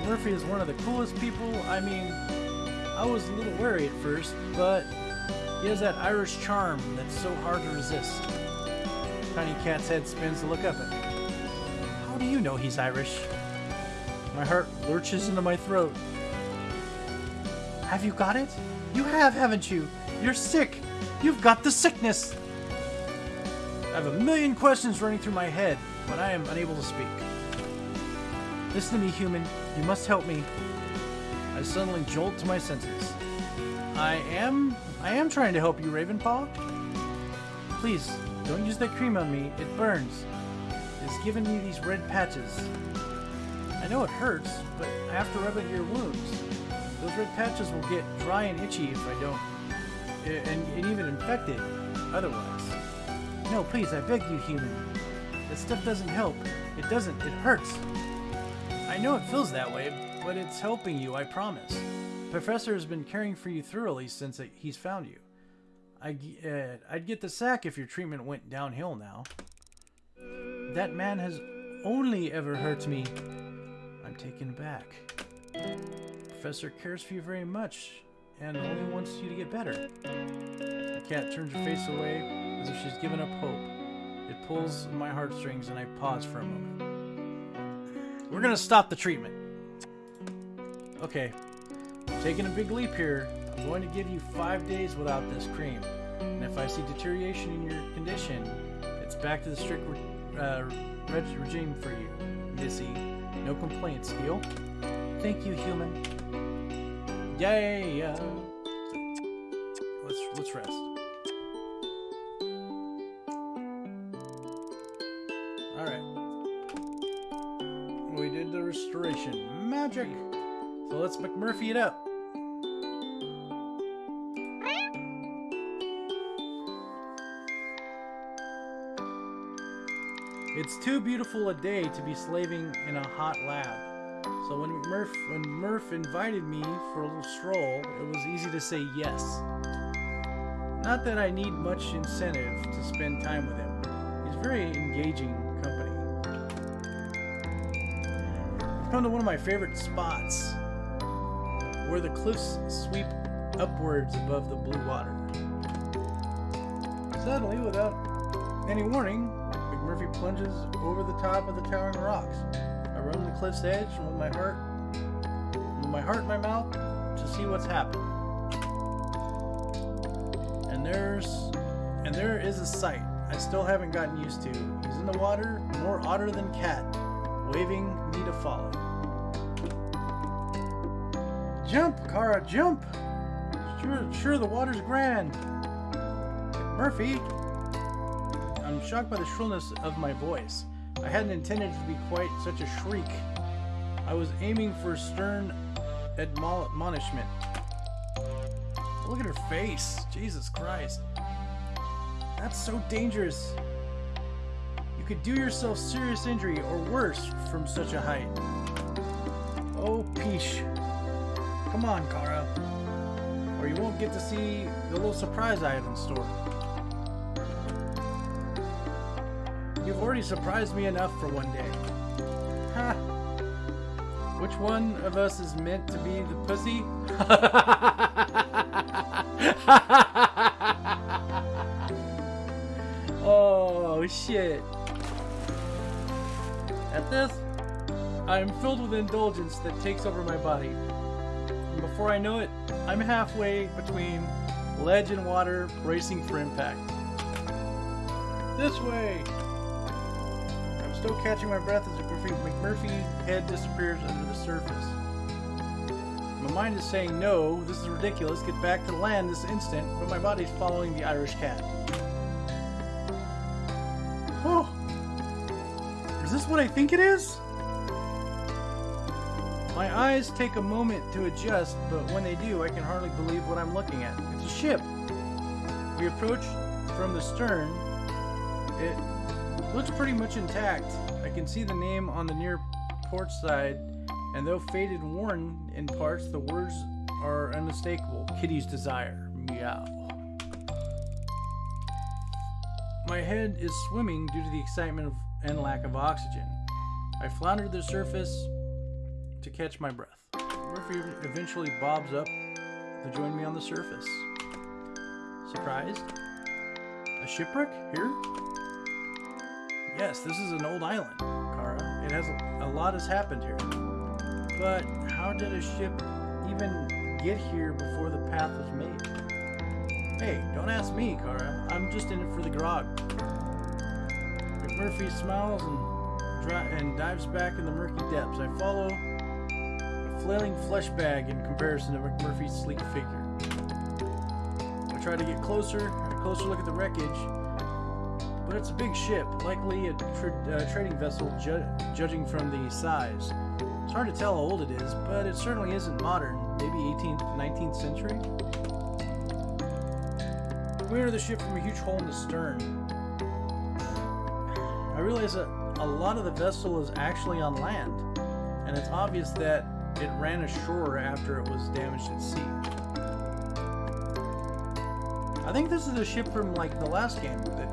Murphy is one of the coolest people. I mean, I was a little wary at first, but he has that Irish charm that's so hard to resist. Tiny Cat's head spins to look up at me. How do you know he's Irish? My heart lurches into my throat. Have you got it? You have, haven't you? You're sick. You've got the sickness. I have a million questions running through my head, but I am unable to speak. Listen to me, human. You must help me. I suddenly jolt to my senses. I am... I am trying to help you, Ravenpaw. Please, don't use that cream on me. It burns. It's given me these red patches. I know it hurts, but I have to rub it your wounds. Those red patches will get dry and itchy if I don't... And, and even infected otherwise. No, please, I beg you, human. That stuff doesn't help. It doesn't. It hurts. I know it feels that way, but it's helping you, I promise. Professor has been caring for you thoroughly since he's found you. I, uh, I'd get the sack if your treatment went downhill now. That man has only ever hurt me. I'm taken back. Professor cares for you very much and only wants you to get better. The cat turns her face away as if she's given up hope. It pulls my heartstrings and I pause for a moment. We're gonna stop the treatment. Okay, I'm taking a big leap here. I'm going to give you five days without this cream. And if I see deterioration in your condition, it's back to the strict uh, reg regime for you, Missy. No complaints, deal? Thank you, human. Uh, let's let's rest. All right. We did the restoration. Magic. So let's McMurphy it up. It's too beautiful a day to be slaving in a hot lab. So when Murph when Murph invited me for a little stroll, it was easy to say yes. Not that I need much incentive to spend time with him. He's very engaging company. Come to one of my favorite spots, where the cliffs sweep upwards above the blue water. Suddenly, without any warning, McMurphy plunges over the top of the towering rocks. I run the cliff's edge with my heart with my heart in my mouth to see what's happened. And there's and there is a sight I still haven't gotten used to. He's in the water, more otter than cat, waving me to follow. Jump, Kara, jump! Sure, sure, the water's grand. Murphy, I'm shocked by the shrillness of my voice. I hadn't intended to be quite such a shriek. I was aiming for stern admonishment. Look at her face. Jesus Christ. That's so dangerous. You could do yourself serious injury or worse from such a height. Oh, peesh. Come on, Kara. Or you won't get to see the little surprise I have in store. Surprised me enough for one day. Ha! Which one of us is meant to be the pussy? oh, shit. At this, I am filled with indulgence that takes over my body. And before I know it, I'm halfway between ledge and water, bracing for impact. This way! Still catching my breath as McMurphy's head disappears under the surface. My mind is saying, no, this is ridiculous, get back to land this instant, but my body's following the Irish cat. Oh! Is this what I think it is? My eyes take a moment to adjust, but when they do, I can hardly believe what I'm looking at. It's a ship. We approach from the stern. It looks pretty much intact. I can see the name on the near port side, and though faded and worn in parts, the words are unmistakable. Kitty's desire. Meow. My head is swimming due to the excitement of, and lack of oxygen. I flounder to the surface to catch my breath. Murphy eventually bobs up to join me on the surface. Surprised? A shipwreck here? Yes, this is an old island, Kara. It has a, lot has happened here. But how did a ship even get here before the path was made? Hey, don't ask me, Kara. I'm just in it for the grog. McMurphy smiles and, and dives back in the murky depths. I follow a flailing flesh bag in comparison to McMurphy's sleek figure. I try to get closer, a closer look at the wreckage, but it's a big ship, likely a tra uh, trading vessel ju judging from the size. It's hard to tell how old it is, but it certainly isn't modern, maybe 18th, 19th century. We enter the ship from a huge hole in the stern. I realize that a lot of the vessel is actually on land, and it's obvious that it ran ashore after it was damaged at sea. I think this is a ship from like the last game that.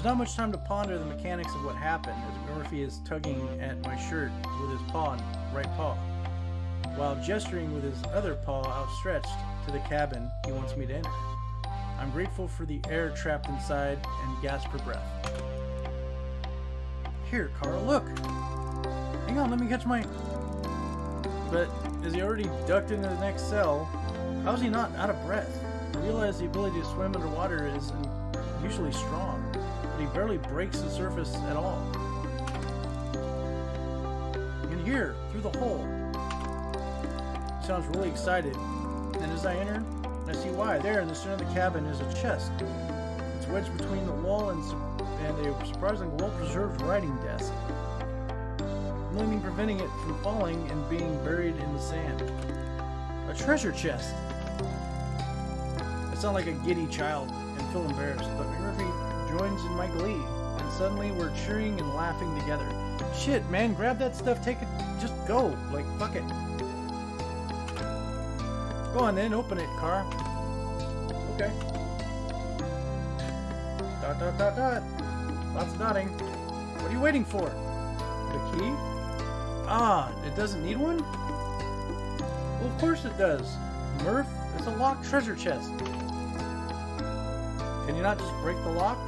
There's not much time to ponder the mechanics of what happened as Murphy is tugging at my shirt with his paw, right paw, while gesturing with his other paw outstretched to the cabin he wants me to enter. I'm grateful for the air trapped inside and gasp for breath. Here, Kara, look! Hang on, let me catch my... But is he already ducked into the next cell? How is he not out of breath? I realize the ability to swim underwater is usually strong, he barely breaks the surface at all. And here, through the hole. He sounds really excited. And as I enter, I see why. There in the center of the cabin is a chest. It's wedged between the wall and, and a surprisingly well-preserved writing desk. Only preventing it from falling and being buried in the sand. A treasure chest! I sound like a giddy child and feel embarrassed, but in my glee, and suddenly we're cheering and laughing together. Shit, man, grab that stuff, take it, just go. Like, fuck it. Go on then, open it, car. Okay. Dot, dot, dot, dot. Lots of dotting. What are you waiting for? The key? Ah, it doesn't need one? Well, of course it does. Murph, it's a locked treasure chest. Can you not just break the lock?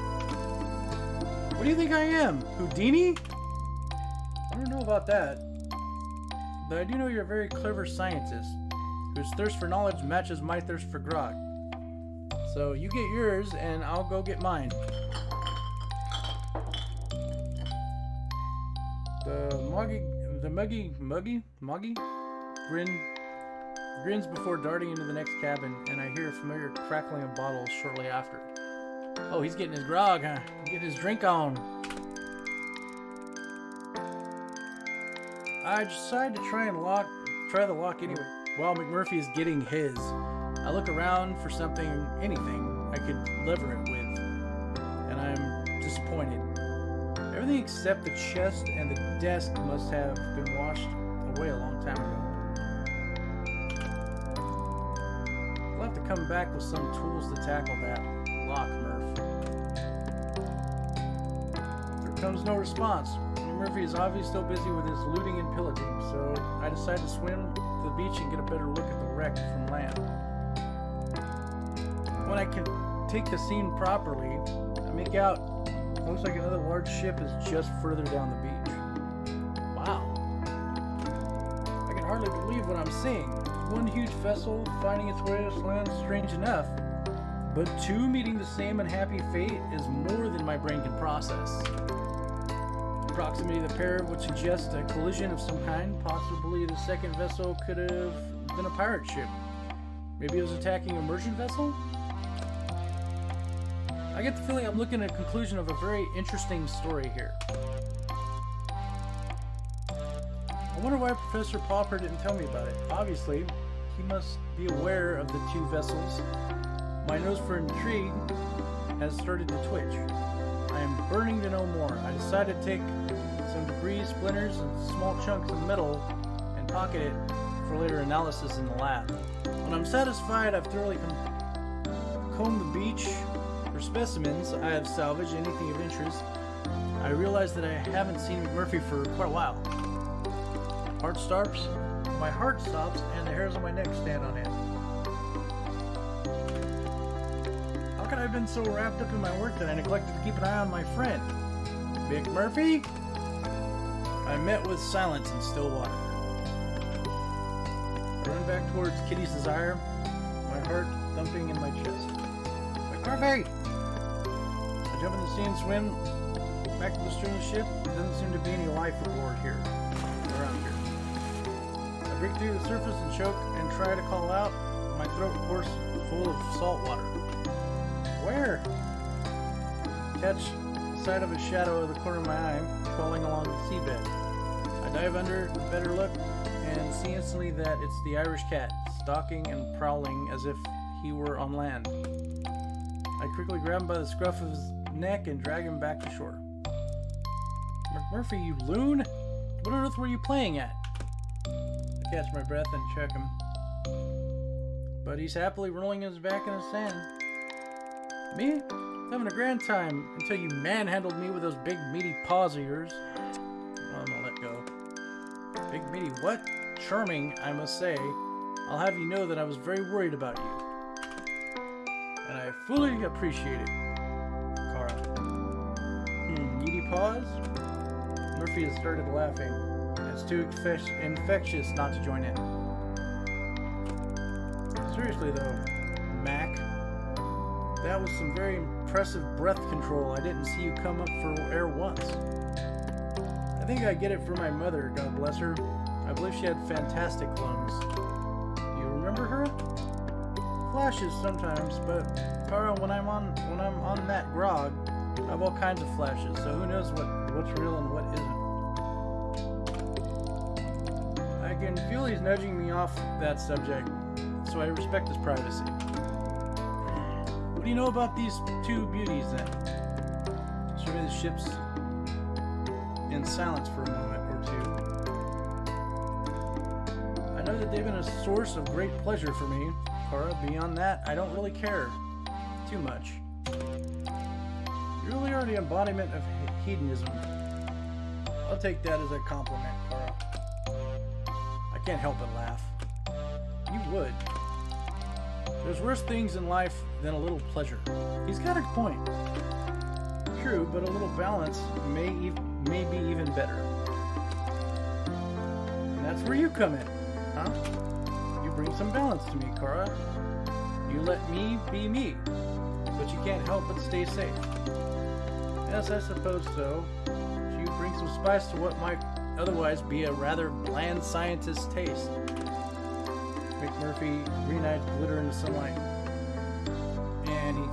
What do you think I am? Houdini? I don't know about that. But I do know you're a very clever scientist, whose thirst for knowledge matches my thirst for grog. So you get yours, and I'll go get mine. The muggy, the muggy, muggy, muggy, grin, grins before darting into the next cabin, and I hear a familiar crackling of bottles shortly after. Oh, he's getting his grog, huh? Getting his drink on. I decide to try and lock, try the lock anyway. While McMurphy is getting his, I look around for something, anything I could lever it with, and I'm disappointed. Everything except the chest and the desk must have been washed away a long time ago. I'll have to come back with some tools to tackle that lock, Murph. Comes no response. Murphy is obviously still busy with his looting and pillaging, so I decide to swim to the beach and get a better look at the wreck from land. When I can take the scene properly, I make out looks like another large ship is just further down the beach. Wow. I can hardly believe what I'm seeing. One huge vessel finding its way to land strange enough, but two meeting the same unhappy fate is more than my brain can process. Proximity the pair would suggest a collision of some kind. Possibly the second vessel could have been a pirate ship. Maybe it was attacking a merchant vessel? I get the feeling I'm looking at a conclusion of a very interesting story here. I wonder why Professor Pauper didn't tell me about it. Obviously, he must be aware of the two vessels. My nose for intrigue has started to twitch. Burning to know more. I decided to take some debris, splinters, and small chunks of metal and pocket it for later analysis in the lab. When I'm satisfied I've thoroughly combed the beach for specimens I have salvaged anything of interest, I realize that I haven't seen McMurphy for quite a while. Heart stops, my heart stops, and the hairs on my neck stand on end. How could I have been so wrapped up in my work that I neglected to keep an eye on my friend? McMurphy? I met with silence and Stillwater. I run back towards Kitty's desire, my heart thumping in my chest. McMurphy! I jump in the sea and swim back to the stern of the ship. There doesn't seem to be any life aboard here, around here. I break through the surface and choke and try to call out. My throat, of course, full of salt water. Where? Catch sight of a shadow of the corner of my eye crawling along the seabed. I dive under with better look and see instantly that it's the Irish cat, stalking and prowling as if he were on land. I quickly grab him by the scruff of his neck and drag him back to shore. McMurphy, you loon! What on earth were you playing at? I catch my breath and check him. But he's happily rolling his back in the sand. Me? Having a grand time until you manhandled me with those big meaty paws of yours. I'm gonna let go. Big meaty what? Charming, I must say. I'll have you know that I was very worried about you. And I fully appreciate it, Kara. Hmm, meaty paws? Murphy has started laughing. It's too infectious not to join in. Seriously though, That was some very impressive breath control. I didn't see you come up for air once. I think I get it from my mother, God bless her. I believe she had fantastic lungs. Do You remember her? Flashes sometimes, but Kara, when I'm on when I'm on that grog, I have all kinds of flashes, so who knows what, what's real and what isn't. I can feel he's nudging me off that subject, so I respect his privacy. What do you know about these two beauties then? Survey the ships in silence for a moment or two. I know that they've been a source of great pleasure for me, Kara. Beyond that, I don't really care too much. You really are the embodiment of hedonism. I'll take that as a compliment, Kara. I can't help but laugh. You would. There's worse things in life than a little pleasure. He's got a point. True, but a little balance may, may be even better. And that's where you come in, huh? You bring some balance to me, Kara. You let me be me, but you can't help but stay safe. Yes, I suppose so. You bring some spice to what might otherwise be a rather bland scientist's taste. McMurphy eyes glitter in the sunlight.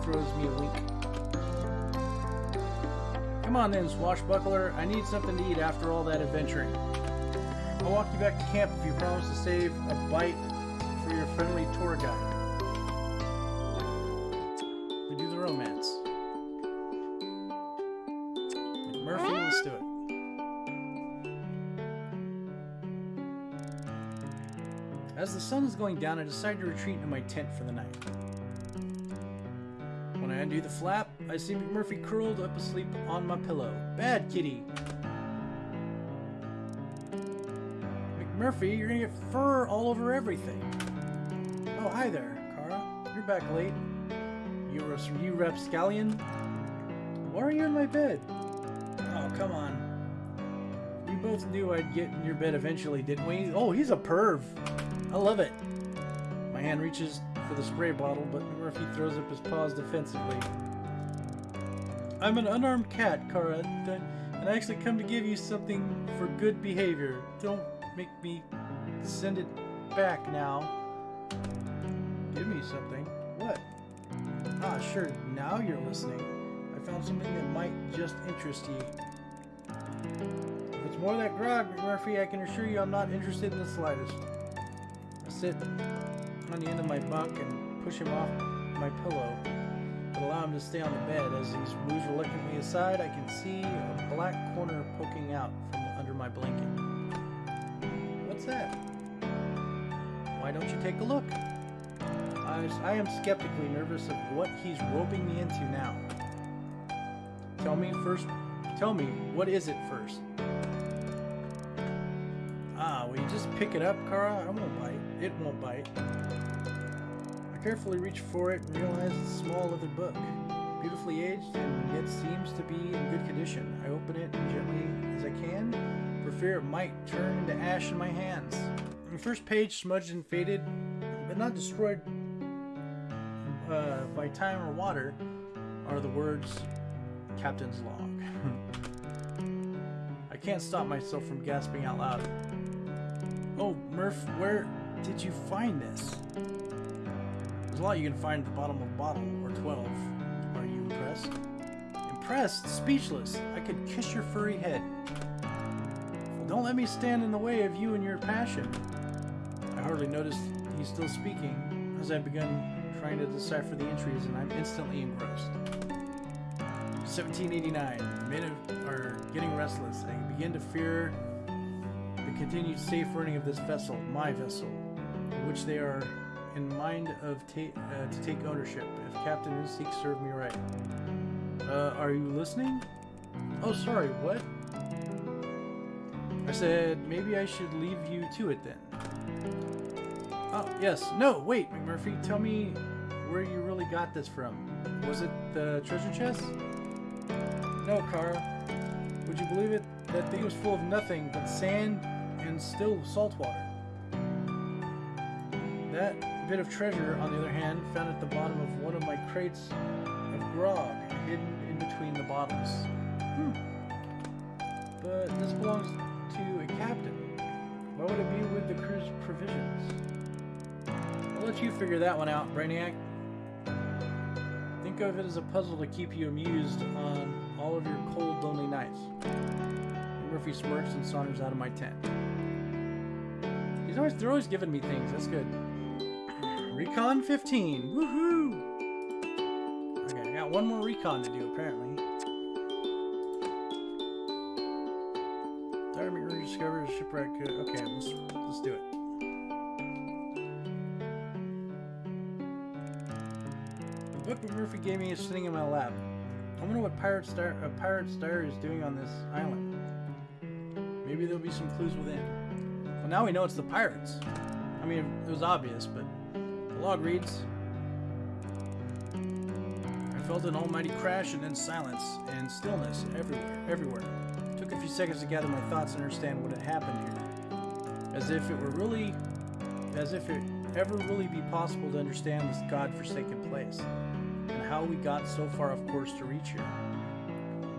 Throws me a wink. Come on then, swashbuckler. I need something to eat after all that adventuring. I'll walk you back to camp if you promise to save a bite for your friendly tour guide. We do the romance. McMurphy, let's do it. As the sun is going down, I decide to retreat into my tent for the night. Undo the flap, I see McMurphy curled up asleep on my pillow. Bad kitty! McMurphy, you're gonna get fur all over everything. Oh, hi there, Kara. You're back late. You're a you rapscallion? Why are you in my bed? Oh, come on. We both knew I'd get in your bed eventually, didn't we? Oh, he's a perv. I love it. My hand reaches for the spray bottle, but Murphy throws up his paws defensively. I'm an unarmed cat, Kara, and I actually come to give you something for good behavior. Don't make me send it back now. Give me something. What? Ah, sure, now you're listening. I found something that might just interest you. If it's more that grog, Murphy, I can assure you I'm not interested in the slightest. Sit on the end of my bunk and push him off my pillow, but allow him to stay on the bed. As he moves reluctantly aside, I can see a black corner poking out from under my blanket. What's that? Why don't you take a look? I, I am skeptically nervous of what he's roping me into now. Tell me first. Tell me, what is it first? Ah, will you just pick it up, Kara? I won't bite. It won't bite. I carefully reach for it and realize it's a small leather book. Beautifully aged and yet seems to be in good condition. I open it gently as I can, for fear it might turn into ash in my hands. The first page, smudged and faded, but not destroyed uh, by time or water, are the words Captain's Log. I can't stop myself from gasping out loud. Oh, Murph, where did you find this? There's a lot you can find at the bottom of a bottle, or 12. Are you impressed? Impressed? Speechless. I could kiss your furry head. Well, don't let me stand in the way of you and your passion. I hardly noticed he's still speaking, as I've begun trying to decipher the entries, and I'm instantly engrossed. 1789. Men are getting restless. I begin to fear the continued safe running of this vessel, my vessel, which they are in mind of ta uh, to take ownership. If Captain Inseek served me right. Uh, are you listening? Oh, sorry, what? I said, maybe I should leave you to it then. Oh, yes. No, wait, McMurphy, tell me where you really got this from. Was it the treasure chest? No, Kara. Would you believe it? That thing was full of nothing but sand and still salt water. That bit of treasure, on the other hand, found at the bottom of one of my crates of grog, hidden in between the bottles. Hmm. But this belongs to a captain. Why would it be with the crew's provisions? I'll let you figure that one out, Brainiac. Think of it as a puzzle to keep you amused on all of your cold, lonely nights. Murphy smirks and saunters out of my tent. He's always they're always giving me things. That's good. Recon 15. Woohoo! Okay, I got one more recon to do apparently. Dr. McMurray discovers shipwreck. Okay, let's let's do it. The book Murphy gave me is sitting in my lap. I wonder what Pirate Star a Pirate Star is doing on this island. Maybe there'll be some clues within. Well, now we know it's the pirates. I mean, it was obvious, but log reads I felt an almighty crash and then silence and stillness everywhere, everywhere. Took a few seconds to gather my thoughts and understand what had happened here. As if it were really, as if it ever really be possible to understand this god-forsaken place and how we got so far off course to reach here.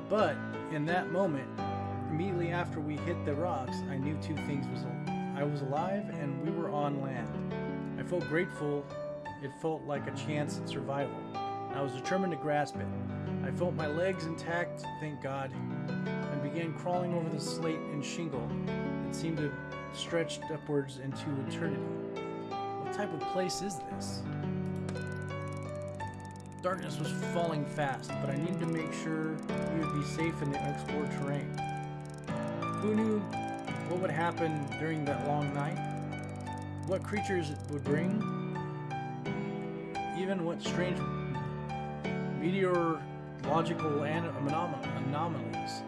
But in that moment, immediately after we hit the rocks, I knew two things was I was alive and we were on land. Felt grateful. It felt like a chance at survival. I was determined to grasp it. I felt my legs intact, thank God, and began crawling over the slate and shingle that seemed to stretch upwards into eternity. What type of place is this? Darkness was falling fast, but I needed to make sure we would be safe in the unexplored terrain. Who knew what would happen during that long night? What creatures it would bring? Even what strange meteorological anom- anomalies.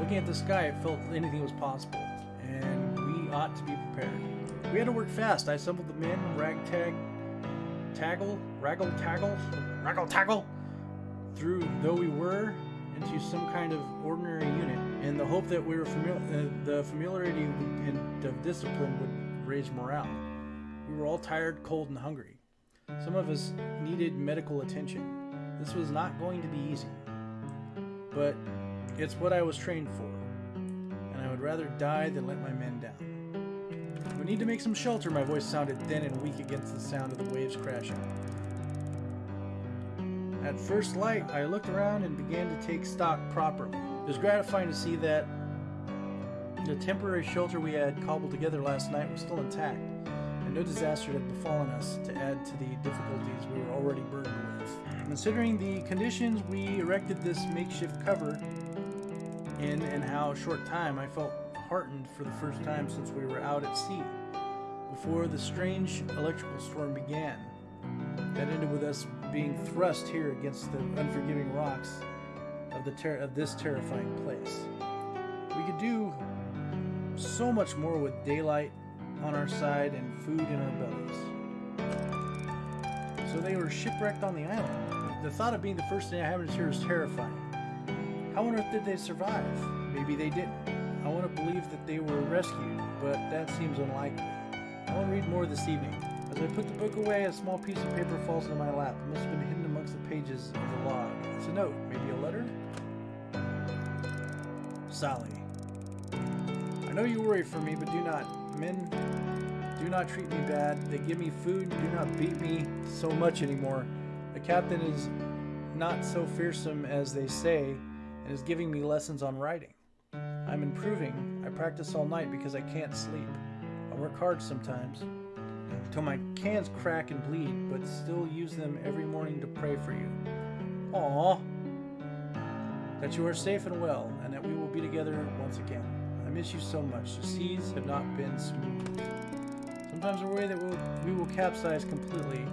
Looking at the sky, it felt anything was possible, and we ought to be prepared. We had to work fast. I assembled the men, ragtag, taggle, raggle, taggle, raggle, taggle, through though we were into some kind of ordinary unit, in the hope that we were familiar, uh, the familiarity and of discipline would raise morale. We were all tired, cold, and hungry. Some of us needed medical attention. This was not going to be easy, but it's what I was trained for, and I would rather die than let my men down. We need to make some shelter. My voice sounded thin and weak against the sound of the waves crashing. At first light, I looked around and began to take stock properly. It was gratifying to see that the temporary shelter we had cobbled together last night was still intact, and no disaster had befallen us to add to the difficulties we were already burdened with. Considering the conditions we erected this makeshift cover in and how short time, I felt heartened for the first time since we were out at sea, before the strange electrical storm began. That ended with us being thrust here against the unforgiving rocks of the ter- of this terrifying place. We could do so much more with daylight on our side and food in our bellies. So they were shipwrecked on the island. The thought of being the first inhabitants here is terrifying. How on earth did they survive? Maybe they didn't. I want to believe that they were rescued, but that seems unlikely. I will read more this evening. As I put the book away, a small piece of paper falls into my lap. It must have been hidden amongst the pages of the log. It's a note, maybe a letter? Sally. I know you worry for me, but do not. Men, do not treat me bad. They give me food, do not beat me so much anymore. The captain is not so fearsome as they say, and is giving me lessons on writing. I'm improving. I practice all night because I can't sleep. I work hard sometimes till my cans crack and bleed, but still use them every morning to pray for you. Aw. That you are safe and well, and that we will be together once again. I miss you so much. The seas have not been smooth. Sometimes I worry that we'll, we will capsize completely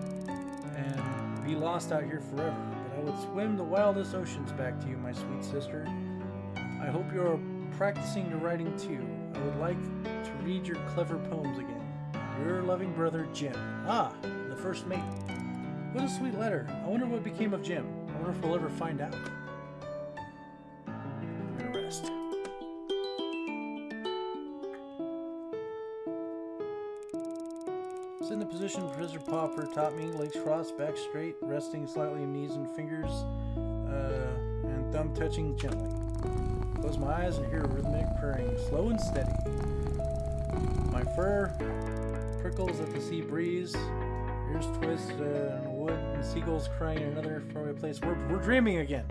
and be lost out here forever, but I would swim the wildest oceans back to you, my sweet sister. I hope you're practicing your writing too. I would like to read your clever poems again. Your loving brother, Jim. Ah, the first mate. What a sweet letter. I wonder what became of Jim. I wonder if we'll ever find out. I'm gonna rest. Position Professor Pauper taught me, legs crossed, back straight, resting slightly on knees and fingers, uh, and thumb touching gently. Close my eyes and hear rhythmic purring, slow and steady. My fur prickles at the sea breeze, ears twist uh, on wood, and seagulls crying in another faraway place. We're, we're dreaming again.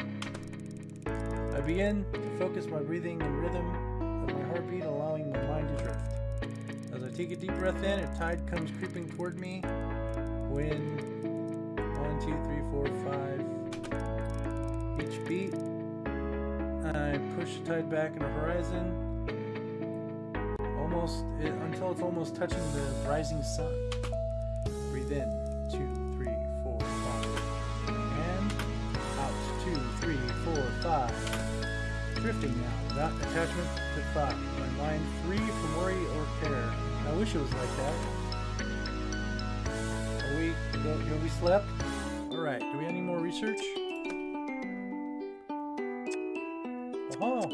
I begin to focus my breathing and rhythm of my heartbeat, allowing my mind to drift. Take a deep breath in, a tide comes creeping toward me. When one, two, three, four, five, each beat, I push the tide back in the horizon, almost it, until it's almost touching the rising sun. Breathe in, two, three, four, five, and out, two, three, four, five. Drifting now, without attachment to thought. My mind free from worry or care. I wish it was like that. Are we, have we slept? Alright, do we have any more research? Oh.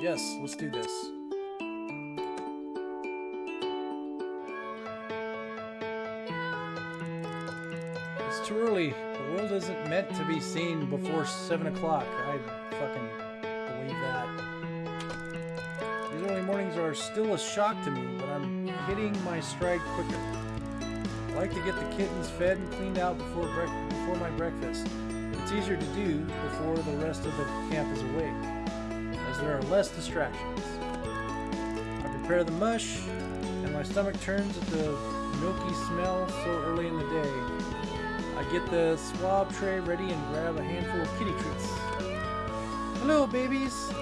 Yes, let's do this. It's too early. The world isn't meant to be seen before 7 o'clock. I fucking mornings are still a shock to me, but I'm hitting my stride quicker. I like to get the kittens fed and cleaned out before, before my breakfast. It's easier to do before the rest of the camp is awake, as there are less distractions. I prepare the mush, and my stomach turns at the milky smell so early in the day. I get the swab tray ready and grab a handful of kitty treats. Hello, babies!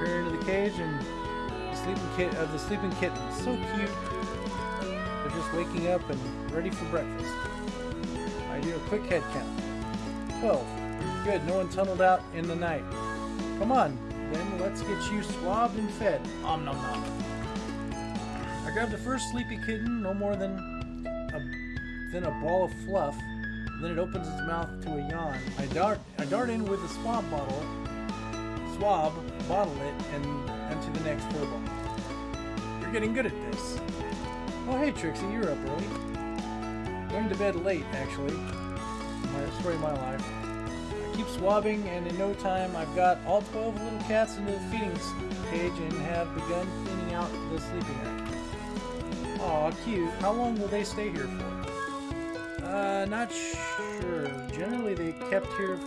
Peer into the cage and sleeping kit of the sleeping kittens. So cute. They're just waking up and ready for breakfast. I do a quick head count. 12. Good, no one tunneled out in the night. Come on, then let's get you swabbed and fed. Om nom nom. I grab the first sleepy kitten, no more than a, than a ball of fluff. Then it opens its mouth to a yawn. I dart, I dart in with the swab bottle, swab, bottle it, and onto the next fur ball. You're getting good at this. Oh, hey, Trixie, you're up early. Going to bed late, actually. My story of my life. I keep swabbing, and in no time, I've got all 12 little cats into the feeding cage and have begun cleaning out the sleeping area. Aw, cute. How long will they stay here for? Uh, not sure. Generally, they kept here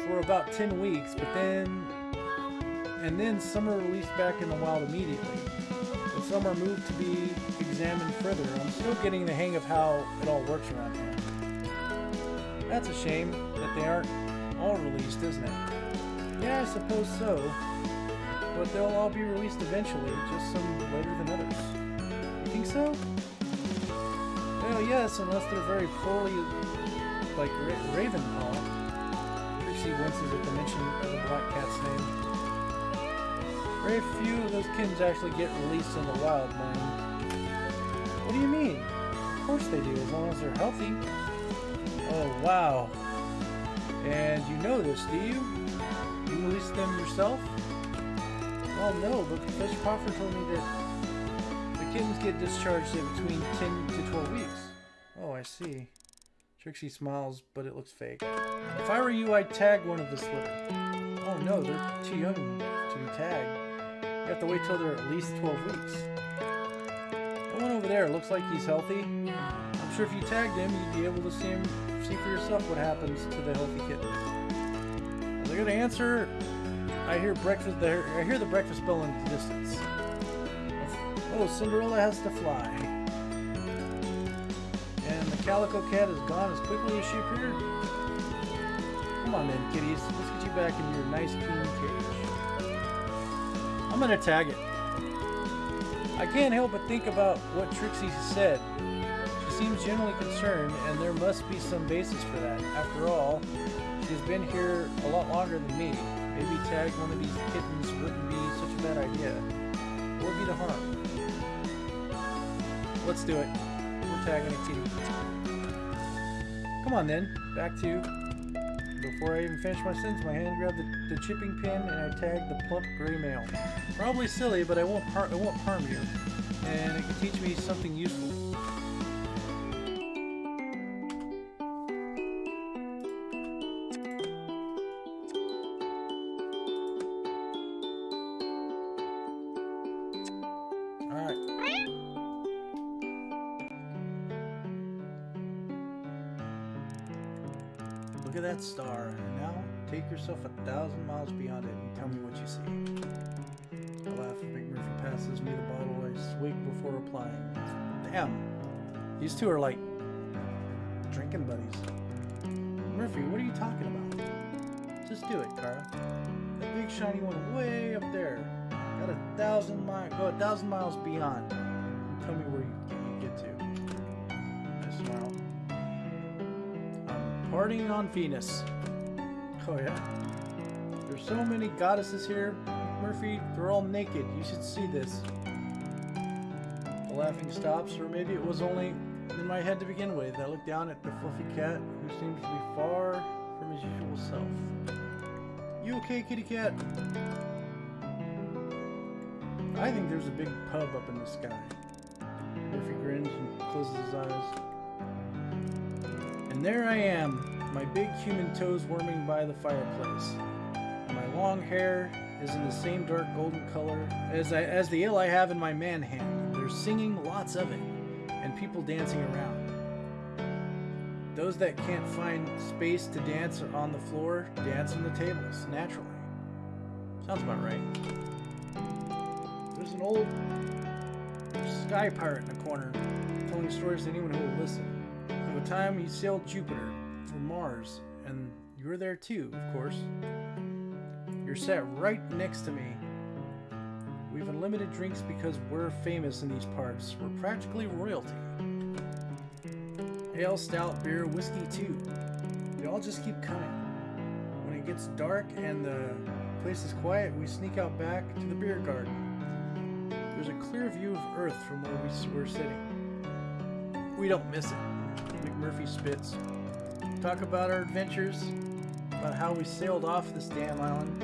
for about 10 weeks, but then... And then some are released back in the wild immediately. Some are moved to be examined further. I'm still getting the hang of how it all works around here. That's a shame that they aren't all released, isn't it? Yeah, I suppose so. But they'll all be released eventually, just some later than others. You think so? Well, yes, unless they're very poorly, like Ra Ravenpaw. Trixie winces at the mention of the black name. Very few of those kittens actually get released in the wild, man. What do you mean? Of course they do, as long as they're healthy. Oh, wow. And you know this, do you? You released them yourself? Well, no, but Professor Pauper told me that the kittens get discharged in between 10 to 12 weeks. Oh, I see. Trixie smiles, but it looks fake. If I were you, I'd tag one of this litter. Oh no, they're too young to be tagged. You have to wait till they're at least 12 weeks. That one over there looks like he's healthy. I'm sure if you tagged him, you'd be able to see him, see for yourself what happens to the healthy kittens. As I get an answer, I hear breakfast. There, I hear the breakfast bell in the distance. Oh, Cinderella has to fly. And the calico cat is gone as quickly as she appeared. Come on then, kitties. Let's get you back in your nice clean cage. I'm gonna tag it. I can't help but think about what Trixie said. She seems genuinely concerned, and there must be some basis for that. After all, she's been here a lot longer than me. Maybe tag one of these kittens wouldn't be such a bad idea. What would be the harm? Let's do it. We're tagging a kitty. Come on then, back to. Before I even finish my sentence, my hand grabbed the, the chipping pin and I tagged the plump gray male. Probably silly, but I won't it won't harm you. and it can teach me something useful. Yourself a thousand miles beyond it and tell me what you see. I laugh. McMurphy passes me the bottle. I swig before replying. Damn. These two are like drinking buddies. Murphy, what are you talking about? Just do it, Kara. That big shiny one way up there. Got a thousand miles. Go a thousand miles beyond. Tell me where you, you get to. I smile. I'm partying on Venus. Oh yeah. There's so many goddesses here, Murphy. They're all naked. You should see this. The laughing stops, or maybe it was only in my head to begin with. I look down at the fluffy cat, who seems to be far from his usual self. You okay, kitty cat? I think there's a big pub up in the sky. Murphy grins and closes his eyes. And there I am, my big human toes warming by the fireplace. My long hair is in the same dark golden color as, I, as the ill I have in my man hand. There's singing, lots of it, and people dancing around. Those that can't find space to dance on the floor dance on the tables, naturally. Sounds about right. There's an old sky pirate in the corner telling stories to anyone who will listen. Of a time he sailed Jupiter Mars, and you're there too, of course. You're sat right next to me. We've unlimited drinks because we're famous in these parts. We're practically royalty. Ale, stout, beer, whiskey too. We all just keep coming. When it gets dark and the place is quiet, we sneak out back to the beer garden. There's a clear view of Earth from where we, we're sitting. We don't miss it. McMurphy spits. Talk about our adventures, about how we sailed off this damn island,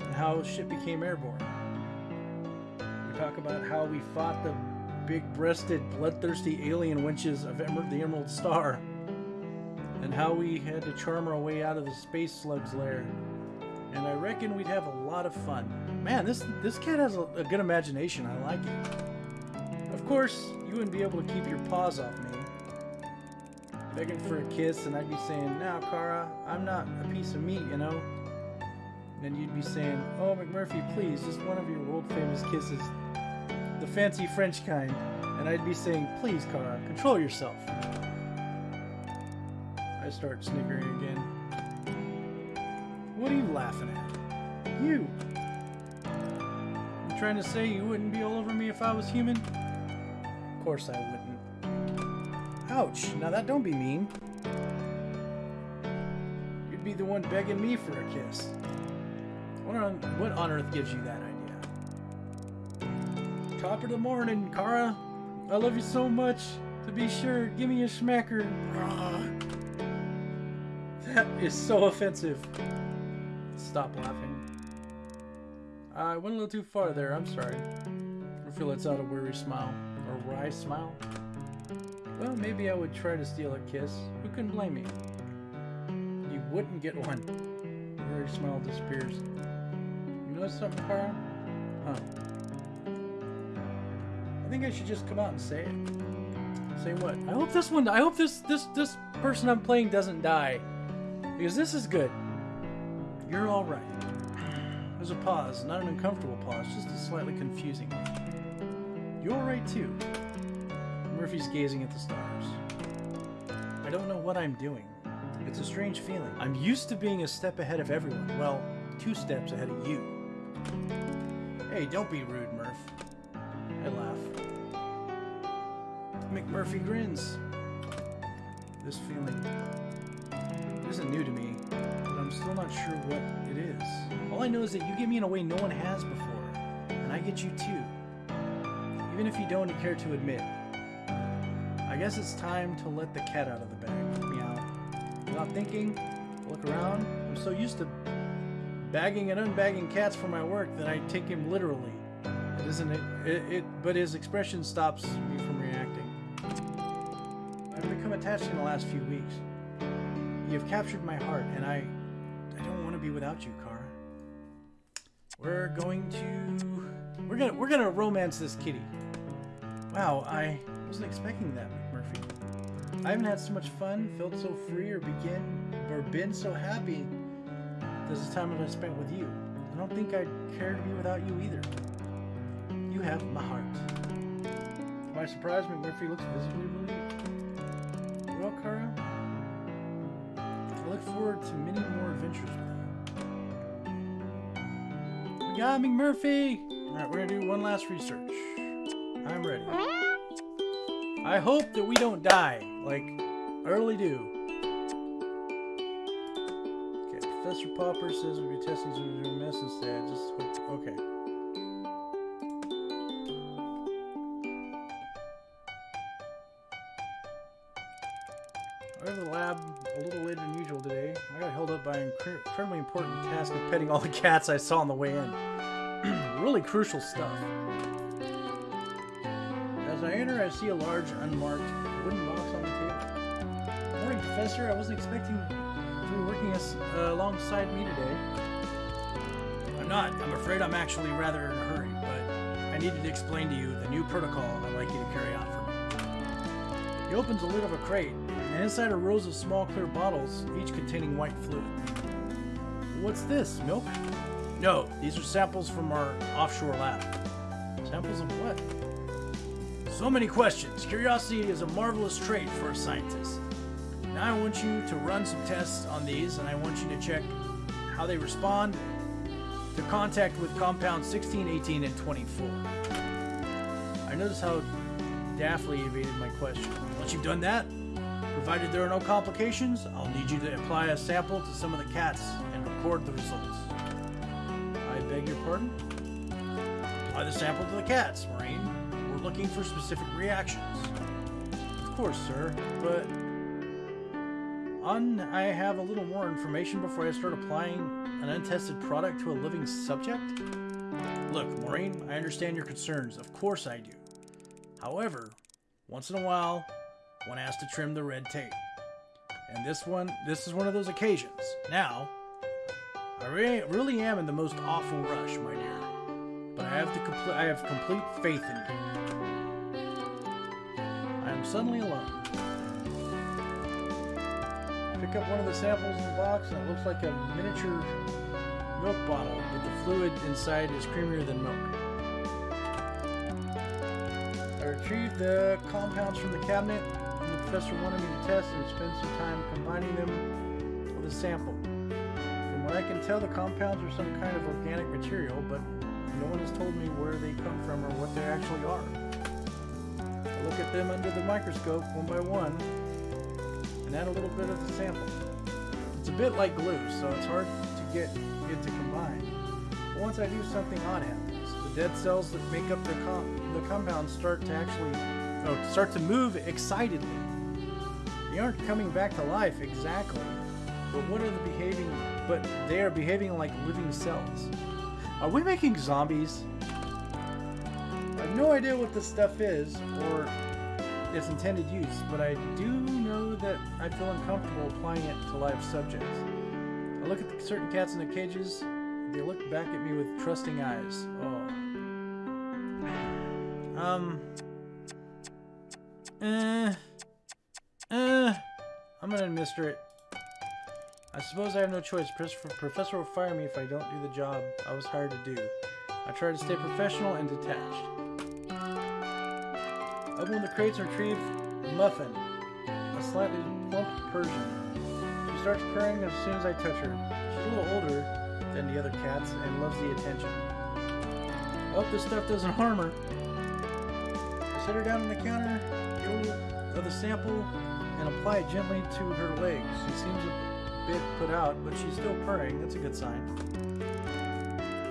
and how ship became airborne. We talk about how we fought the big-breasted, bloodthirsty alien winches of Emer- the Emerald Star, and how we had to charm our way out of the space slug's lair. And I reckon we'd have a lot of fun. Man, this this cat has a, a good imagination. I like it. Of course, you wouldn't be able to keep your paws off me. Begging for a kiss, and I'd be saying, "Now, Kara, I'm not a piece of meat, you know." And you'd be saying, "Oh, McMurphy, please, just one of your world-famous kisses, the fancy French kind." And I'd be saying, "Please, Kara, control yourself." I start snickering again. What are you laughing at? You. You trying to say you wouldn't be all over me if I was human? Of course I wouldn't. Ouch. Now that don't be mean. You'd be the one begging me for a kiss. What on, what on earth gives you that idea? Top of the morning, Kara. I love you so much. To be sure, give me a smacker. That is so offensive. Stop laughing. I went a little too far there. I'm sorry. I feel it's out a weary smile. Or wry smile. Well, maybe I would try to steal a kiss. Who can blame me? You wouldn't get one. Her smile disappears. You know something, Kara? Huh. I think I should just come out and say it. Say what? I hope this one. I hope this this this person I'm playing doesn't die, because this is good. You're all right. There's a pause, not an uncomfortable pause, just a slightly confusing one. You're all right too. Murphy's gazing at the stars. I don't know what I'm doing. It's a strange feeling. I'm used to being a step ahead of everyone. Well, two steps ahead of you. Hey, don't be rude, Murph. I laugh. McMurphy grins. This feeling isn't new to me, but I'm still not sure what it is. All I know is that you get me in a way no one has before, and I get you too. Even if you don't care to admit. I guess it's time to let the cat out of the bag. Meow. Without thinking, look around. I'm so used to bagging and unbagging cats for my work that I take him literally. It isn't it, it, it but his expression stops me from reacting. I've become attached in the last few weeks. You have captured my heart, and I I don't want to be without you, Kara. We're going to we're gonna we're gonna romance this kitty. Wow, I wasn't expecting that. I haven't had so much fun, felt so free, or begin or been so happy as the time that I've spent with you. I don't think I'd care to be without you either. You have my heart. To my surprise, McMurphy looks visibly relieved. Well, Kara, I look forward to many more adventures with you. We got McMurphy! Alright, we're gonna do one last research. I'm ready. I hope that we don't die, like, early do. Okay, Professor Pauper says we'll be testing some new mess instead. Just hope, okay. I went to the lab a little later than usual today. I got held up by an incre- incredibly important task of petting all the cats I saw on the way in. really crucial stuff. As I enter, I see a large, unmarked wooden box on the table. Morning, Professor. I wasn't expecting you were working as, uh, alongside me today. I'm not. I'm afraid I'm actually rather in a hurry, but I needed to explain to you the new protocol I'd like you to carry out for me. He opens the lid of a crate, and inside are rows of small clear bottles, each containing white fluid. What's this, milk? No, these are samples from our offshore lab. Samples of what? So many questions. Curiosity is a marvelous trait for a scientist. Now I want you to run some tests on these, and I want you to check how they respond to contact with compounds 16, 18, and 24. I notice how daftly evaded my question. Once you've done that, provided there are no complications, I'll need you to apply a sample to some of the cats and record the results. I beg your pardon? Apply the sample to the cats, Marine. Looking for specific reactions. Of course, sir, but I have a little more information before I start applying an untested product to a living subject? Look, Maureen, I understand your concerns. Of course I do. However, once in a while, one has to trim the red tape. And this one, this is one of those occasions. Now, I re- really am in the most awful rush, my dear. But I have to complete. I have complete faith in you. Suddenly alone. Pick up one of the samples in the box, and it looks like a miniature milk bottle, but the fluid inside is creamier than milk. I retrieved the compounds from the cabinet, and the professor wanted me to test and spend some time combining them with a sample. From what I can tell, the compounds are some kind of organic material, but no one has told me where they come from or what they actually are. At them under the microscope one by one and add a little bit of the sample. It's a bit like glue, so it's hard to get it to combine. But once I do, something odd happens. The dead cells that make up the, com- the compound start to actually oh, start to move excitedly. They aren't coming back to life exactly, but what are the behaving? But they are behaving like living cells. Are we making zombies? I have no idea what this stuff is or its intended use, but I do know that I feel uncomfortable applying it to live subjects. I look at certain cats in the cages, they look back at me with trusting eyes. Oh. Um. Eh. Eh. I'm gonna administer it. I suppose I have no choice. Professor will fire me if I don't do the job I was hired to do. I try to stay professional and detached. Open the crates and retrieve Muffin, a slightly plump Persian. She starts purring as soon as I touch her. She's a little older than the other cats and loves the attention. I hope this stuff doesn't harm her. I set her down on the counter, of the sample, and apply it gently to her legs. She seems a bit put out, but she's still purring. That's a good sign.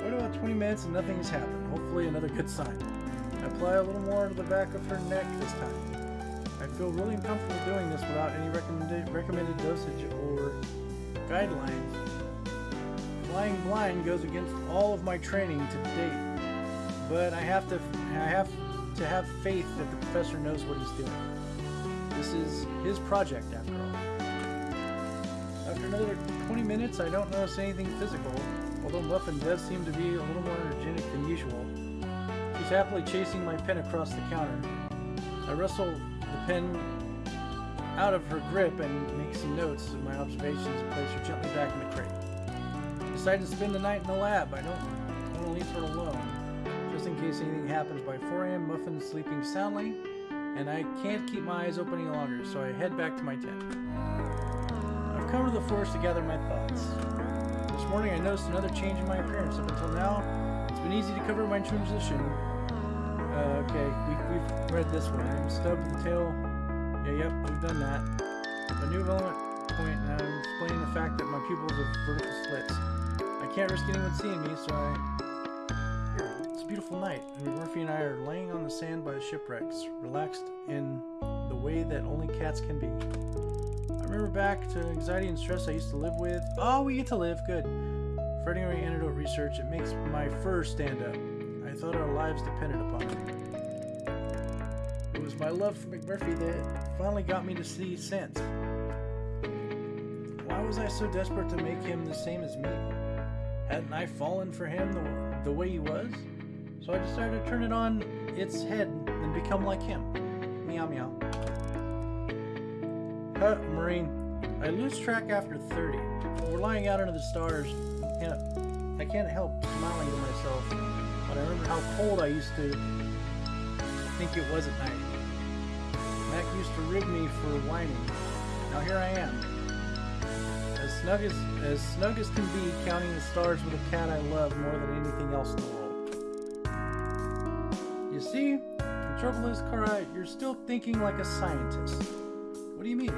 Wait about 20 minutes and nothing has happened. Hopefully another good sign. Apply a little more to the back of her neck this time. I feel really uncomfortable doing this without any recommended, recommended dosage or guidelines. Flying blind goes against all of my training to date. but I have to I have to have faith that the professor knows what he's doing. This is his project, after all. After another 20 minutes, I don't notice anything physical, although Muffin does seem to be a little more energetic than usual. She's happily chasing my pen across the counter. I wrestle the pen out of her grip and make some notes of my observations and place her gently back in the crate. I Decide to spend the night in the lab. I don't want to leave her alone, just in case anything happens. By 4 a.m., Muffin is sleeping soundly, and I can't keep my eyes open any longer, so I head back to my tent. I've come to the forest to gather my thoughts. This morning I noticed another change in my appearance. Up until now, it's been easy to cover my transition. Uh, okay, we, we've read this one. I'm stubbed the tail yeah, yep, we've done that. A new development point, and I'm explaining the fact that my pupils are vertical slits. I can't risk anyone seeing me, so I... It's a beautiful night, and Murphy and I are laying on the sand by the shipwrecks, relaxed in the way that only cats can be. I remember back to anxiety and stress I used to live with. Oh, we get to live, good. Veterinary antidote research, it makes my fur stand up. Thought our lives depended upon it. It was my love for McMurphy that finally got me to see sense. Why was I so desperate to make him the same as me? Hadn't I fallen for him the, the way he was? So I decided to turn it on its head and become like him. Meow meow. Huh, Marine. I lose track after 30. We're lying out under the stars. I can't, I can't help smiling to myself how cold I used to think it was at night. Mac used to rig me for whining. Now here I am. As snug as, as snug as can be, counting the stars with a cat I love more than anything else in the world. You see, the trouble is, Kara, you're still thinking like a scientist. What do you mean?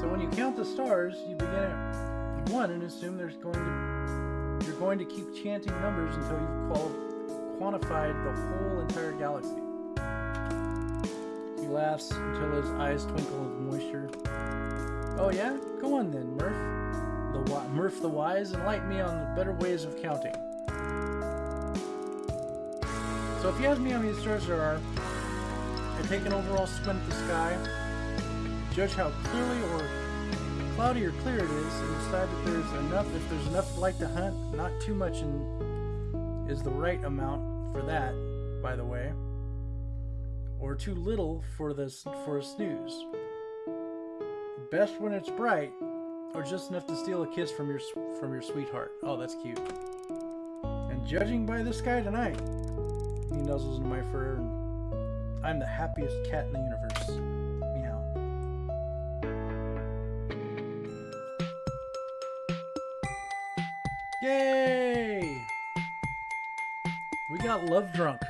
So when you count the stars, you begin at one and assume there's going to you're going to keep chanting numbers until you've quantified the whole entire galaxy. He laughs until his eyes twinkle with moisture. Oh yeah? Go on then, Murph. The Murph the Wise, enlighten me on the better ways of counting. So if you ask me how many stars there are, I take an overall squint at the sky, judge how clearly or cloudy or clear it is, and decide that there's enough, if there's enough light to hunt, not too much in, is the right amount, for that, by the way. Or too little for this for a snooze. Best when it's bright, or just enough to steal a kiss from your from your sweetheart. Oh, that's cute. And judging by the sky tonight, he nuzzles into my fur, and I'm the happiest cat in the universe. Yay! We got love drunk.